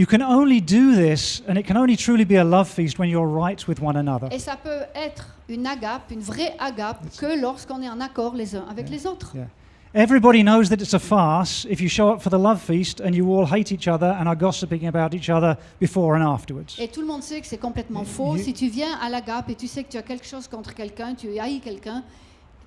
[SPEAKER 3] You can only do this, and it can only truly be a love feast when you're right with one another.
[SPEAKER 2] Et ça peut être une agape, une vraie agape, que lorsqu'on est en accord les uns avec les autres.
[SPEAKER 3] Yeah. Everybody knows that it's a farce if you show up for the love feast and you all hate each other and are gossiping about each other before and afterwards.
[SPEAKER 2] Et tout le monde sait que c'est complètement faux.
[SPEAKER 3] You-
[SPEAKER 2] Si tu viens à l'agape et tu sais que tu as quelque chose contre quelqu'un, tu haïs quelqu'un,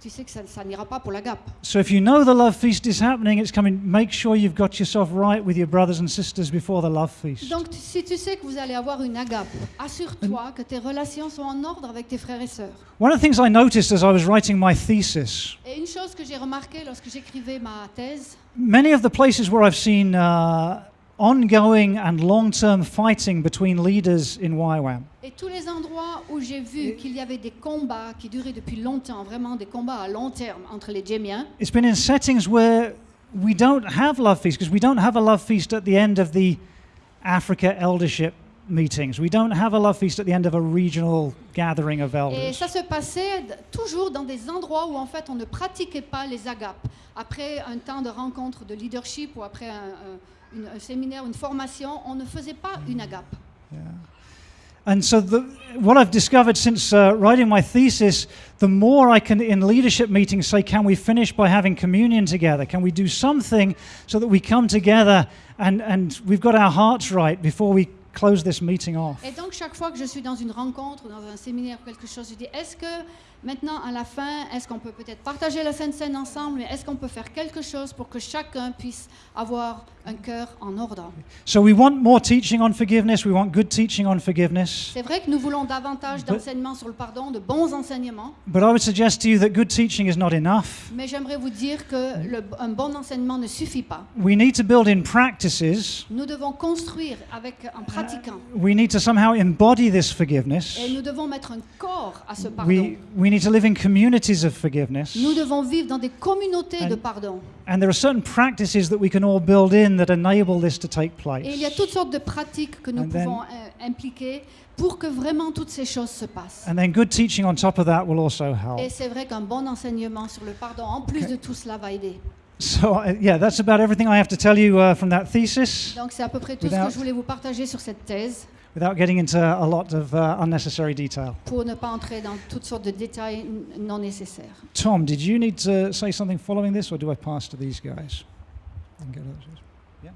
[SPEAKER 2] tu sais que ça, ça n'ira pas pour l'agape.
[SPEAKER 3] So if you know the love feast is happening, it's coming, make sure you've got yourself right with your brothers and sisters before the love feast.
[SPEAKER 2] Donc, tu- si tu sais que vous allez avoir une agape, assure-toi que tes relations sont en ordre avec tes frères et sœurs.
[SPEAKER 3] One of the things I noticed as I was writing my thesis,
[SPEAKER 2] Et une chose que j'ai remarqué lorsque j'écrivais ma thèse,
[SPEAKER 3] many of the places where I've seen uh, ongoing and long-term fighting between leaders in YWAM,
[SPEAKER 2] et tous les endroits où j'ai vu qu'il y avait des combats qui duraient depuis longtemps, vraiment des combats à long terme entre les Djémiens,
[SPEAKER 3] it's been in settings where we don't have love feasts because we don't have a love feast at the end of the Africa eldership meetings. We don't have a love feast at the end of a regional gathering of
[SPEAKER 2] Et
[SPEAKER 3] elders.
[SPEAKER 2] ça se passait toujours dans des endroits où en fait on ne pratiquait pas les agapes. Après un temps de rencontre de leadership ou après un, un- une- un séminaire, une formation, on ne faisait pas une agape. Yeah.
[SPEAKER 3] And so, the, what I've discovered since uh, writing my thesis, the more I can, in leadership meetings, say, can we finish by having communion together? Can we do something so that we come together and, and we've got our hearts right before we close this meeting off?
[SPEAKER 2] Et donc, chaque fois que je suis dans une rencontre, dans un séminaire ou quelque chose, je dis est-ce que maintenant, à la fin, est-ce qu'on peut peut-être partager la Sainte Seine ensemble, mais est-ce qu'on peut faire quelque chose pour que chacun puisse avoir un cœur en ordre?
[SPEAKER 3] So, we want more teaching on forgiveness, we want good teaching on forgiveness.
[SPEAKER 2] C'est vrai que nous voulons davantage d'enseignements sur le pardon, de bons enseignements,
[SPEAKER 3] But I would suggest to you that good teaching is not enough.
[SPEAKER 2] mais j'aimerais vous dire que le- un bon enseignement ne suffit pas.
[SPEAKER 3] We need to build in practices,
[SPEAKER 2] Nous devons construire avec, en pratiquant.
[SPEAKER 3] we need to somehow embody this forgiveness.
[SPEAKER 2] Et nous devons mettre un corps à ce pardon.
[SPEAKER 3] We, we need to live in communities of forgiveness.
[SPEAKER 2] Nous devons vivre dans des communautés de
[SPEAKER 3] And-
[SPEAKER 2] pardon.
[SPEAKER 3] And there are certain practices that we can all build in that enable this to take place.
[SPEAKER 2] Et il y a toutes sortes de pratiques que nous
[SPEAKER 3] And then-
[SPEAKER 2] pouvons euh, impliquer pour que vraiment toutes ces choses se passent.
[SPEAKER 3] And then good teaching on top of that will also help.
[SPEAKER 2] Et c'est vrai qu'un bon enseignement sur le pardon, en plus de tout cela, va aider.
[SPEAKER 3] So, uh, yeah, that's about everything I have to tell you uh, from that thesis
[SPEAKER 2] Donc c'est à peu près tout ce que je voulais vous partager sur cette thèse,
[SPEAKER 3] without getting into a lot of uh, unnecessary detail.
[SPEAKER 2] pour ne pas entrer dans toutes sortes de détails non nécessaires.
[SPEAKER 3] Tom, did you need to say something following this, or do I pass to these guys? Yeah.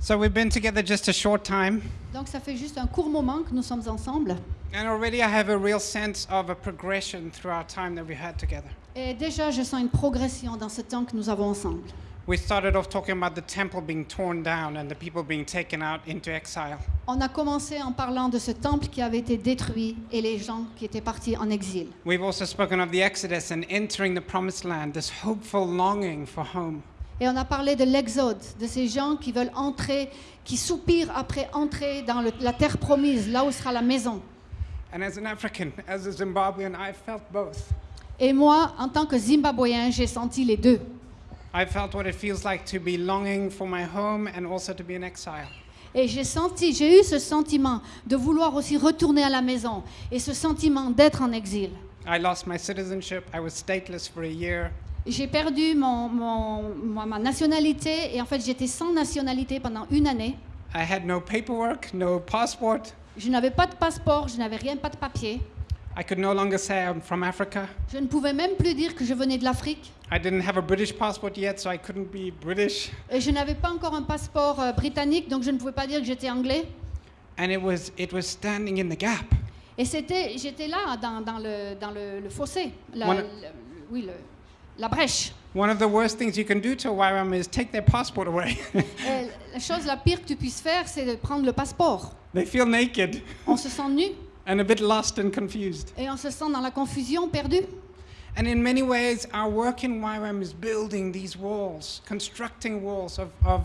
[SPEAKER 4] So we've been together just a short time,
[SPEAKER 2] Donc ça fait juste un court moment que nous sommes ensemble.
[SPEAKER 4] and already I have a real sense of a progression through our time that we had together.
[SPEAKER 2] Et déjà, je sens une progression dans ce temps que nous avons ensemble.
[SPEAKER 4] We started off talking about the temple being torn down and the people being taken out into exile.
[SPEAKER 2] On a commencé en parlant de ce temple qui avait été détruit et les gens qui étaient partis en exil.
[SPEAKER 4] We've also spoken of the Exodus and entering the promised land, this hopeful longing for home.
[SPEAKER 2] Et on a parlé de l'exode, de ces gens qui veulent entrer, qui soupirent après entrer dans le- la terre promise, là où sera la maison.
[SPEAKER 4] And as an African, as a Zimbabwean, I felt both.
[SPEAKER 2] Et moi, en tant que Zimbabwéen, j'ai senti les deux.
[SPEAKER 4] I felt what it feels like to be longing for my home and also to be in exile.
[SPEAKER 2] Et j'ai senti, j'ai eu ce sentiment de vouloir aussi retourner à la maison et ce sentiment d'être en exil.
[SPEAKER 4] I lost my citizenship. I was stateless for a year.
[SPEAKER 2] J'ai perdu mon, mon- ma- nationalité et en fait j'étais sans nationalité pendant une année.
[SPEAKER 4] I had no paperwork, no passport.
[SPEAKER 2] Je n'avais pas de passeport, je n'avais rien, pas de papier.
[SPEAKER 4] I could no longer say I'm from Africa.
[SPEAKER 2] Je ne pouvais même plus dire que je venais de l'Afrique.
[SPEAKER 4] I didn't have a British passport yet, so I couldn't be British.
[SPEAKER 2] Et je n'avais pas encore un passeport euh, britannique, donc je ne pouvais pas dire que j'étais anglais.
[SPEAKER 4] And it was it was standing in the gap.
[SPEAKER 2] Et c'était, j'étais là dans, dans le, dans le, le fossé, la,
[SPEAKER 4] One-
[SPEAKER 2] le- oui, le- la brèche.
[SPEAKER 4] One of the worst things you can do to a YWAM is take their passport away.
[SPEAKER 2] Et la chose la pire que tu puisses faire, c'est de prendre le passeport.
[SPEAKER 4] they feel naked
[SPEAKER 2] On se sent nu
[SPEAKER 4] and a bit lost and confused.
[SPEAKER 2] et on se sent dans la confusion, perdu.
[SPEAKER 4] And in many ways, our work in YWAM is building these walls, constructing walls of, of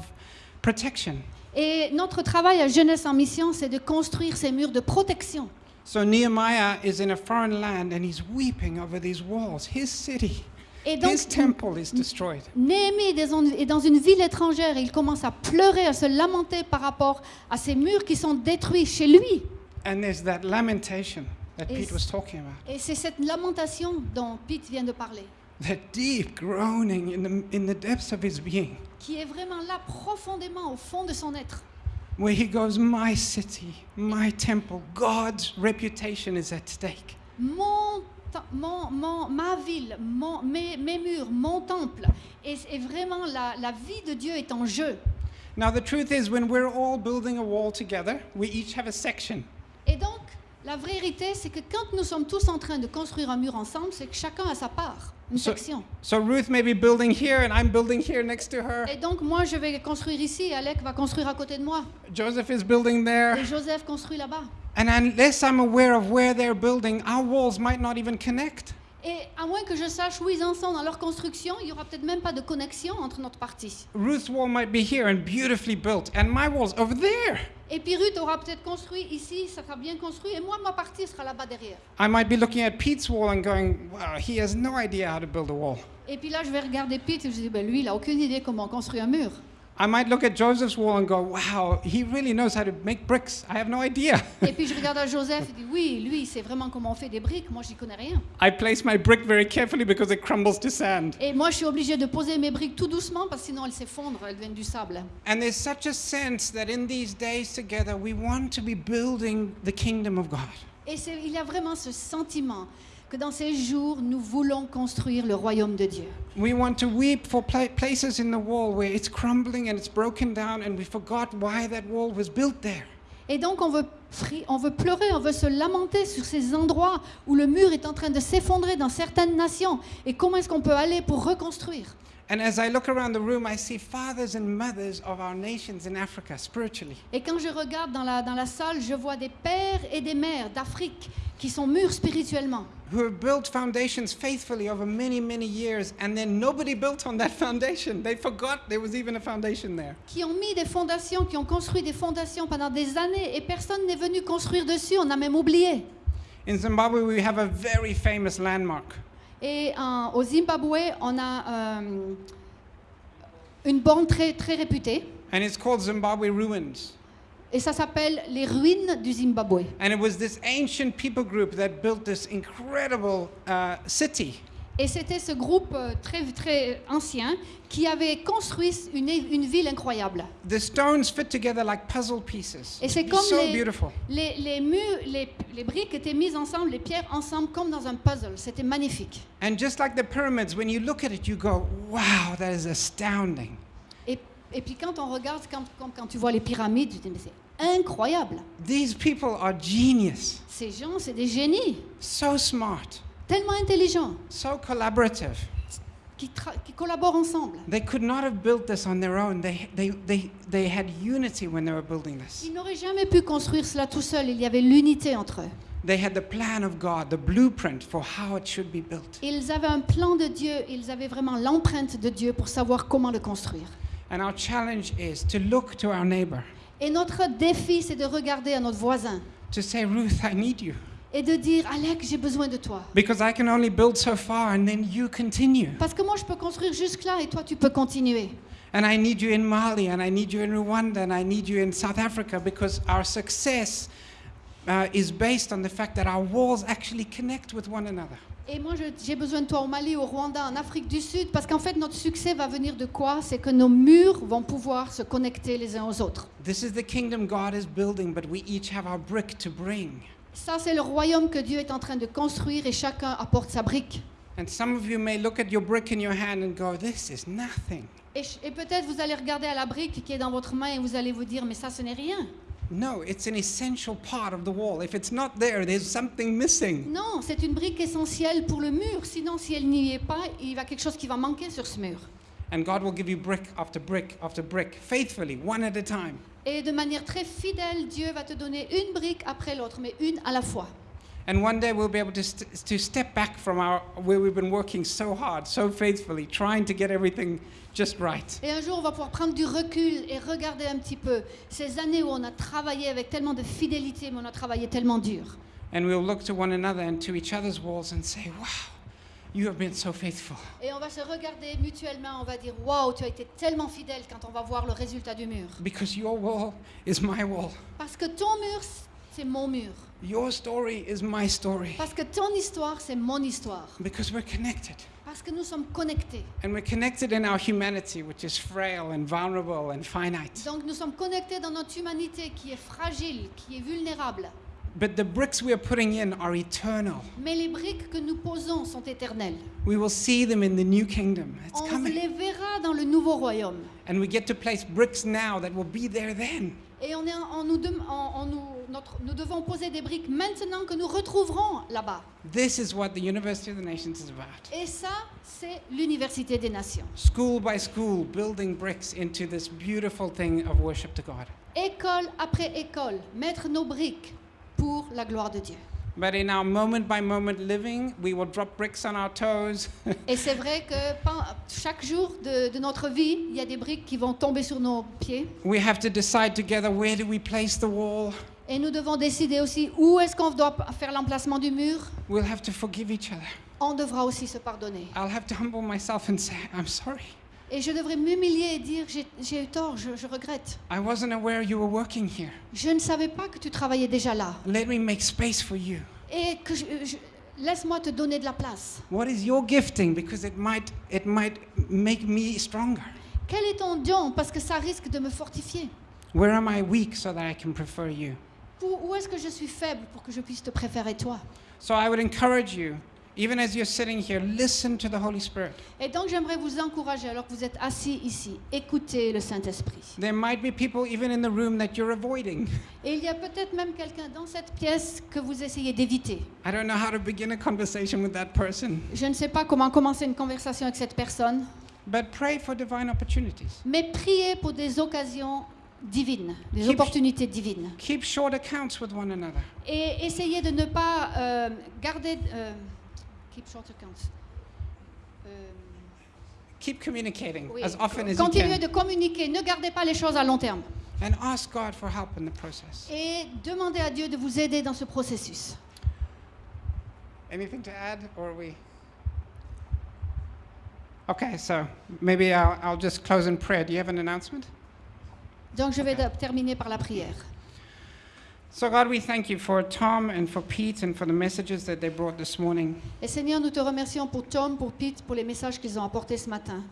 [SPEAKER 4] protection.
[SPEAKER 2] Et notre travail à Jeunesse en Mission, c'est de construire ces murs de protection.
[SPEAKER 4] So Nehemiah is in a foreign land and he's weeping over these walls. His city,
[SPEAKER 2] Et donc,
[SPEAKER 4] his temple is destroyed.
[SPEAKER 2] Néhémie est dans- est dans une ville étrangère et il commence à pleurer, à se lamenter par rapport à ces murs qui sont détruits chez lui.
[SPEAKER 4] And there's that lamentation that Pete was talking about.
[SPEAKER 2] Et c'est cette lamentation dont Pete vient de parler,
[SPEAKER 4] That deep groaning in the, in the depths of his being,
[SPEAKER 2] qui est vraiment là profondément au fond de son être.
[SPEAKER 4] where he goes, My city, my temple, God's reputation is at stake.
[SPEAKER 2] Mon, mon- mon- ma ville, mon- mes, mes murs, mon temple, et, et vraiment la, la vie de Dieu est en jeu.
[SPEAKER 4] Now, the truth is, when we're all building a wall together, we each have a section.
[SPEAKER 2] Et donc, la vérité, c'est que quand nous sommes tous en train de construire un mur ensemble, c'est que chacun a sa part, une
[SPEAKER 4] So-
[SPEAKER 2] section.
[SPEAKER 4] So Ruth may be building here, and I'm building here next to her.
[SPEAKER 2] Et donc, moi, je vais construire ici, et Alec va construire à côté de moi,
[SPEAKER 4] Joseph is building there.
[SPEAKER 2] et Joseph construit là-bas.
[SPEAKER 4] And unless I'm aware of where they're building, our walls might not even connect.
[SPEAKER 2] Et à moins que je sache où ils en sont dans leur construction, il n'y aura peut-être même pas de connexion entre notre partie.
[SPEAKER 4] Ruth's wall might be here and beautifully built, and my wall's over there.
[SPEAKER 2] Et puis Ruth aura peut-être construit ici, ça sera bien construit, et moi, ma partie sera là-bas derrière.
[SPEAKER 4] I might be looking at Pete's wall and going, wow, he has no idea how to build a wall.
[SPEAKER 2] Et puis là, je vais regarder Pete et je dis, ben, lui, il n'a aucune idée comment construire un mur.
[SPEAKER 4] I might look at Joseph's wall and go, wow, he really knows how to make bricks. I have no idea.
[SPEAKER 2] Et puis je regarde à Joseph et dis oui, lui, il sait vraiment comment on fait des briques. Moi, j'y connais rien.
[SPEAKER 4] I place my brick very carefully because it crumbles to sand.
[SPEAKER 2] Et moi, je suis obligée de poser mes briques tout doucement parce que sinon elles s'effondrent, elles deviennent du sable.
[SPEAKER 4] And there's such a sense that in these days together, we want to be building the kingdom of God.
[SPEAKER 2] Et il y a vraiment ce sentiment que dans ces jours, nous voulons construire le royaume de Dieu.
[SPEAKER 4] We want to weep for pla- places in the wall where it's crumbling and it's broken down, and we forgot why that wall was built there.
[SPEAKER 2] Et donc on veut, on veut pleurer, on veut se lamenter sur ces endroits où le mur est en train de s'effondrer dans certaines nations. Et comment est-ce qu'on peut aller pour reconstruire?
[SPEAKER 4] And as I look around the room, I see fathers and mothers of our nations in Africa spiritually.
[SPEAKER 2] Et quand je regarde dans la, dans la salle, je vois des pères et des mères d'Afrique qui sont mûrs spirituellement,
[SPEAKER 4] who have built foundations faithfully over many, many years, and then nobody built on that foundation. They forgot there was even a foundation there.
[SPEAKER 2] qui ont mis des fondations, qui ont construit des fondations pendant des années et personne n'est venu construire dessus, on a même oublié.
[SPEAKER 4] In Zimbabwe, we have a very famous landmark.
[SPEAKER 2] Et en- au Zimbabwe, on a euh, une borne très, très réputée
[SPEAKER 4] And it's called Zimbabwe Ruins.
[SPEAKER 2] et ça s'appelle les ruines du Zimbabwe.
[SPEAKER 4] And it was this ancient people group that built this incredible uh, city.
[SPEAKER 2] Et c'était ce groupe euh, très, très ancien qui avait construit une, une ville incroyable.
[SPEAKER 4] The stones fit together like puzzle pieces.
[SPEAKER 2] Et c'est
[SPEAKER 4] It's
[SPEAKER 2] comme
[SPEAKER 4] so
[SPEAKER 2] les,
[SPEAKER 4] beautiful.
[SPEAKER 2] les, les murs, les, les briques étaient mises ensemble, les pierres ensemble, comme dans un puzzle. C'était magnifique.
[SPEAKER 4] And just like the pyramids, when you look at it, you go, wow, that is astounding.
[SPEAKER 2] Et, et puis quand on regarde, quand, quand, quand tu vois les pyramides, tu te dis, mais c'est incroyable.
[SPEAKER 4] These people are genius,
[SPEAKER 2] Ces gens, c'est des génies,
[SPEAKER 4] so smart,
[SPEAKER 2] tellement intelligents,
[SPEAKER 4] so collaborative.
[SPEAKER 2] qui, qui collaborent ensemble.
[SPEAKER 4] They could not have built this on their own. They, they, they, they had unity when they were building this.
[SPEAKER 2] Ils n'auraient jamais pu construire cela tout seuls. Il y avait l'unité entre eux.
[SPEAKER 4] They had the plan of God, the blueprint for how it should be built.
[SPEAKER 2] Ils avaient un plan de Dieu. Ils avaient vraiment l'empreinte de Dieu pour savoir comment le construire.
[SPEAKER 4] And our challenge is to look to our neighbor,
[SPEAKER 2] Et notre défi, c'est de regarder à notre voisin
[SPEAKER 4] to say, Ruth, I need you.
[SPEAKER 2] Et de dire, Alec, j'ai besoin de toi.
[SPEAKER 4] Because I can only build so far and then you continue.
[SPEAKER 2] Parce que moi, je peux construire jusque-là et toi, tu peux continuer.
[SPEAKER 4] And I need you in Mali, and I need you in Rwanda, and I need you in South Africa because our success uh, is based on the fact that our walls actually connect with one another.
[SPEAKER 2] Et moi, j'ai besoin de toi au Mali, au Rwanda, en Afrique du Sud, parce qu'en fait, notre succès va venir de quoi? C'est que nos murs vont pouvoir se connecter les uns aux autres.
[SPEAKER 4] This is the kingdom God is building, but we each have our brick to bring.
[SPEAKER 2] Ça, c'est le royaume que Dieu est en train de construire et chacun apporte sa brique.
[SPEAKER 4] And some of you may look at your brick in your hand and go, This is nothing.
[SPEAKER 2] Et, peut-être vous allez regarder à la brique qui est dans votre main et vous allez vous dire, mais ça, ce n'est rien.
[SPEAKER 4] No, it's an essential part of the wall. If it's not there, there's something missing.
[SPEAKER 2] Non, c'est une brique essentielle pour le mur. Sinon, si elle n'y est pas, il y a quelque chose qui va manquer sur ce mur.
[SPEAKER 4] And God will give you brick after brick after brick, faithfully, one at a time.
[SPEAKER 2] Et de manière très fidèle, Dieu va te donner une brique après l'autre, mais une à la fois.
[SPEAKER 4] And one day we'll be able to, st- to step back from our, where we've been working so hard, so faithfully, trying to get everything just right.
[SPEAKER 2] Et un jour, on va pouvoir prendre du recul et regarder un petit peu ces années où on a travaillé avec tellement de fidélité, mais on a travaillé tellement dur.
[SPEAKER 4] And we'll look to one another and to each other's walls and say, Wow, you have been so faithful.
[SPEAKER 2] Et on va se regarder mutuellement, on va dire Waouh, tu as été tellement fidèle quand on va voir le résultat du mur.
[SPEAKER 4] Because your wall is my wall.
[SPEAKER 2] Parce que ton mur, c'est mon mur.
[SPEAKER 4] Your story is my story.
[SPEAKER 2] Parce que ton histoire, c'est mon histoire.
[SPEAKER 4] Because we're connected.
[SPEAKER 2] Parce que nous sommes connectés.
[SPEAKER 4] And we're connected in our humanity, which is frail and vulnerable and finite.
[SPEAKER 2] Donc nous sommes connectés dans notre humanité qui est fragile, qui est vulnérable.
[SPEAKER 4] But the bricks we are putting in are eternal.
[SPEAKER 2] Mais les briques que nous posons sont éternelles.
[SPEAKER 4] We will see them in the new kingdom. It's
[SPEAKER 2] On
[SPEAKER 4] coming.
[SPEAKER 2] les verra dans le nouveau royaume.
[SPEAKER 4] And we get to place bricks now that will be there then.
[SPEAKER 2] Et on est, on nous, on- on nous, notre- nous devons poser des briques maintenant que nous retrouverons là-bas.
[SPEAKER 4] This is what the University of the Nations is about.
[SPEAKER 2] Et ça, c'est l'université des nations.
[SPEAKER 4] School by school, building bricks into this beautiful thing of worship to God.
[SPEAKER 2] École après école, mettre nos briques pour la gloire de Dieu.
[SPEAKER 4] But in our moment by moment living, we will drop bricks on our toes.
[SPEAKER 2] Et c'est vrai que chaque jour de, de notre vie, il y a des briques qui vont tomber sur nos pieds.
[SPEAKER 4] we have to decide together where do we place the wall.
[SPEAKER 2] Et nous devons décider aussi où est-ce qu'on doit faire l'emplacement du mur.
[SPEAKER 4] We'll have to forgive each other.
[SPEAKER 2] On devra aussi se pardonner.
[SPEAKER 4] I'll have to humble myself and say, I'm sorry.
[SPEAKER 2] Et je devrais m'humilier et dire j'ai- eu tort, je, je regrette.
[SPEAKER 4] I wasn't aware you were working here.
[SPEAKER 2] Je ne savais pas que tu travaillais déjà là.
[SPEAKER 4] Let me make space for you.
[SPEAKER 2] Et que je- je- laisse-moi te donner de la place.
[SPEAKER 4] What is your gifting? Because it might, it might make me stronger.
[SPEAKER 2] Quel est ton don? Parce que ça risque de me fortifier.
[SPEAKER 4] Where am I weak so that I can prefer you?
[SPEAKER 2] Où, où est-ce que je suis faible pour que je puisse te préférer toi?
[SPEAKER 4] So I would encourage you, even as you're sitting here, listen to the Holy Spirit.
[SPEAKER 2] Et donc j'aimerais vous encourager, alors que vous êtes assis ici, écoutez le Saint-Esprit.
[SPEAKER 4] There might be people even in the room that you're avoiding.
[SPEAKER 2] Et il y a peut-être même quelqu'un dans cette pièce que vous essayez d'éviter.
[SPEAKER 4] I don't know how to begin a conversation with that person,
[SPEAKER 2] Je ne sais pas comment commencer une conversation avec cette personne,
[SPEAKER 4] but pray for divine opportunities.
[SPEAKER 2] mais priez pour des occasions divines, des
[SPEAKER 4] Keep-
[SPEAKER 2] opportunités divines.
[SPEAKER 4] Keep short accounts with one another.
[SPEAKER 2] Et essayez de ne pas euh, garder... euh, keep short accounts. Euh,
[SPEAKER 4] Keep communicating
[SPEAKER 2] oui.
[SPEAKER 4] as often as you
[SPEAKER 2] Continuez
[SPEAKER 4] can.
[SPEAKER 2] de communiquer, ne gardez pas les choses à long terme.
[SPEAKER 4] And ask God for help in the process.
[SPEAKER 2] Et demandez à Dieu de vous aider dans ce processus.
[SPEAKER 4] Anything to add, or are we? Okay, so maybe I'll, I'll just close in prayer. Do you have an announcement?
[SPEAKER 2] Donc je vais terminer par la prière.
[SPEAKER 4] So, God, we thank you for Tom and for Pete and for the messages that they brought this morning.
[SPEAKER 2] Et Seigneur, nous te remercions pour Tom, pour Pete, pour les messages qu'ils ont apportés ce matin.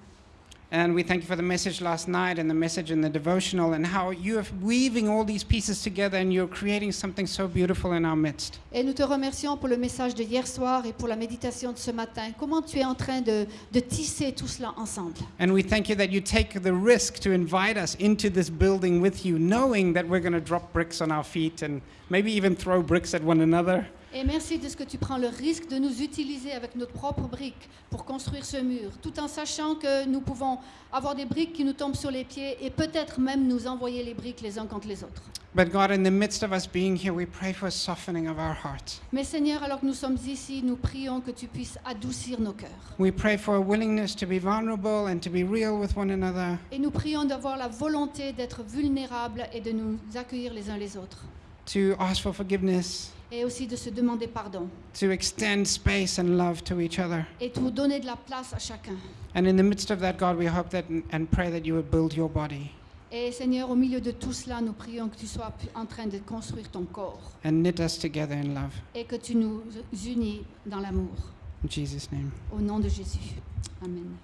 [SPEAKER 4] And we thank you for the message last night and the message in the devotional and how you are weaving all these pieces together and you're creating something so beautiful in our midst.
[SPEAKER 2] Et nous te remercions pour le message de hier soir et pour la méditation de ce matin. Comment tu es en train de, de tisser tout cela ensemble.
[SPEAKER 4] And we thank you that you take the risk to invite us into this building with you, knowing that we're going to drop bricks on our feet and maybe even throw bricks at one another.
[SPEAKER 2] Et merci de ce que tu prends le risque de nous utiliser avec notre propre brique pour construire ce mur, tout en sachant que nous pouvons avoir des briques qui nous tombent sur les pieds et peut-être même nous envoyer les briques les uns contre les autres.
[SPEAKER 4] But God, in the midst of us being here, we pray for a softening of our hearts.
[SPEAKER 2] Mais Seigneur, alors que nous sommes ici, nous prions que tu puisses adoucir nos cœurs.
[SPEAKER 4] We pray for a willingness to be vulnerable and to be real with one another.
[SPEAKER 2] Et nous prions d'avoir la volonté d'être vulnérables et de nous accueillir les uns les autres.
[SPEAKER 4] to ask for forgiveness,
[SPEAKER 2] Et aussi de se demander pardon.
[SPEAKER 4] to extend space and love to each other.
[SPEAKER 2] Et de donner de la place à chacun.
[SPEAKER 4] And in the midst of that, God, we hope that and pray that you would build your body
[SPEAKER 2] Et Seigneur, au milieu de tout cela, nous prions que tu sois en train de construire ton corps
[SPEAKER 4] and knit us together in love.
[SPEAKER 2] et que tu nous unis dans l'amour.
[SPEAKER 4] In Jesus' name.
[SPEAKER 2] Au nom de Jésus. Amen.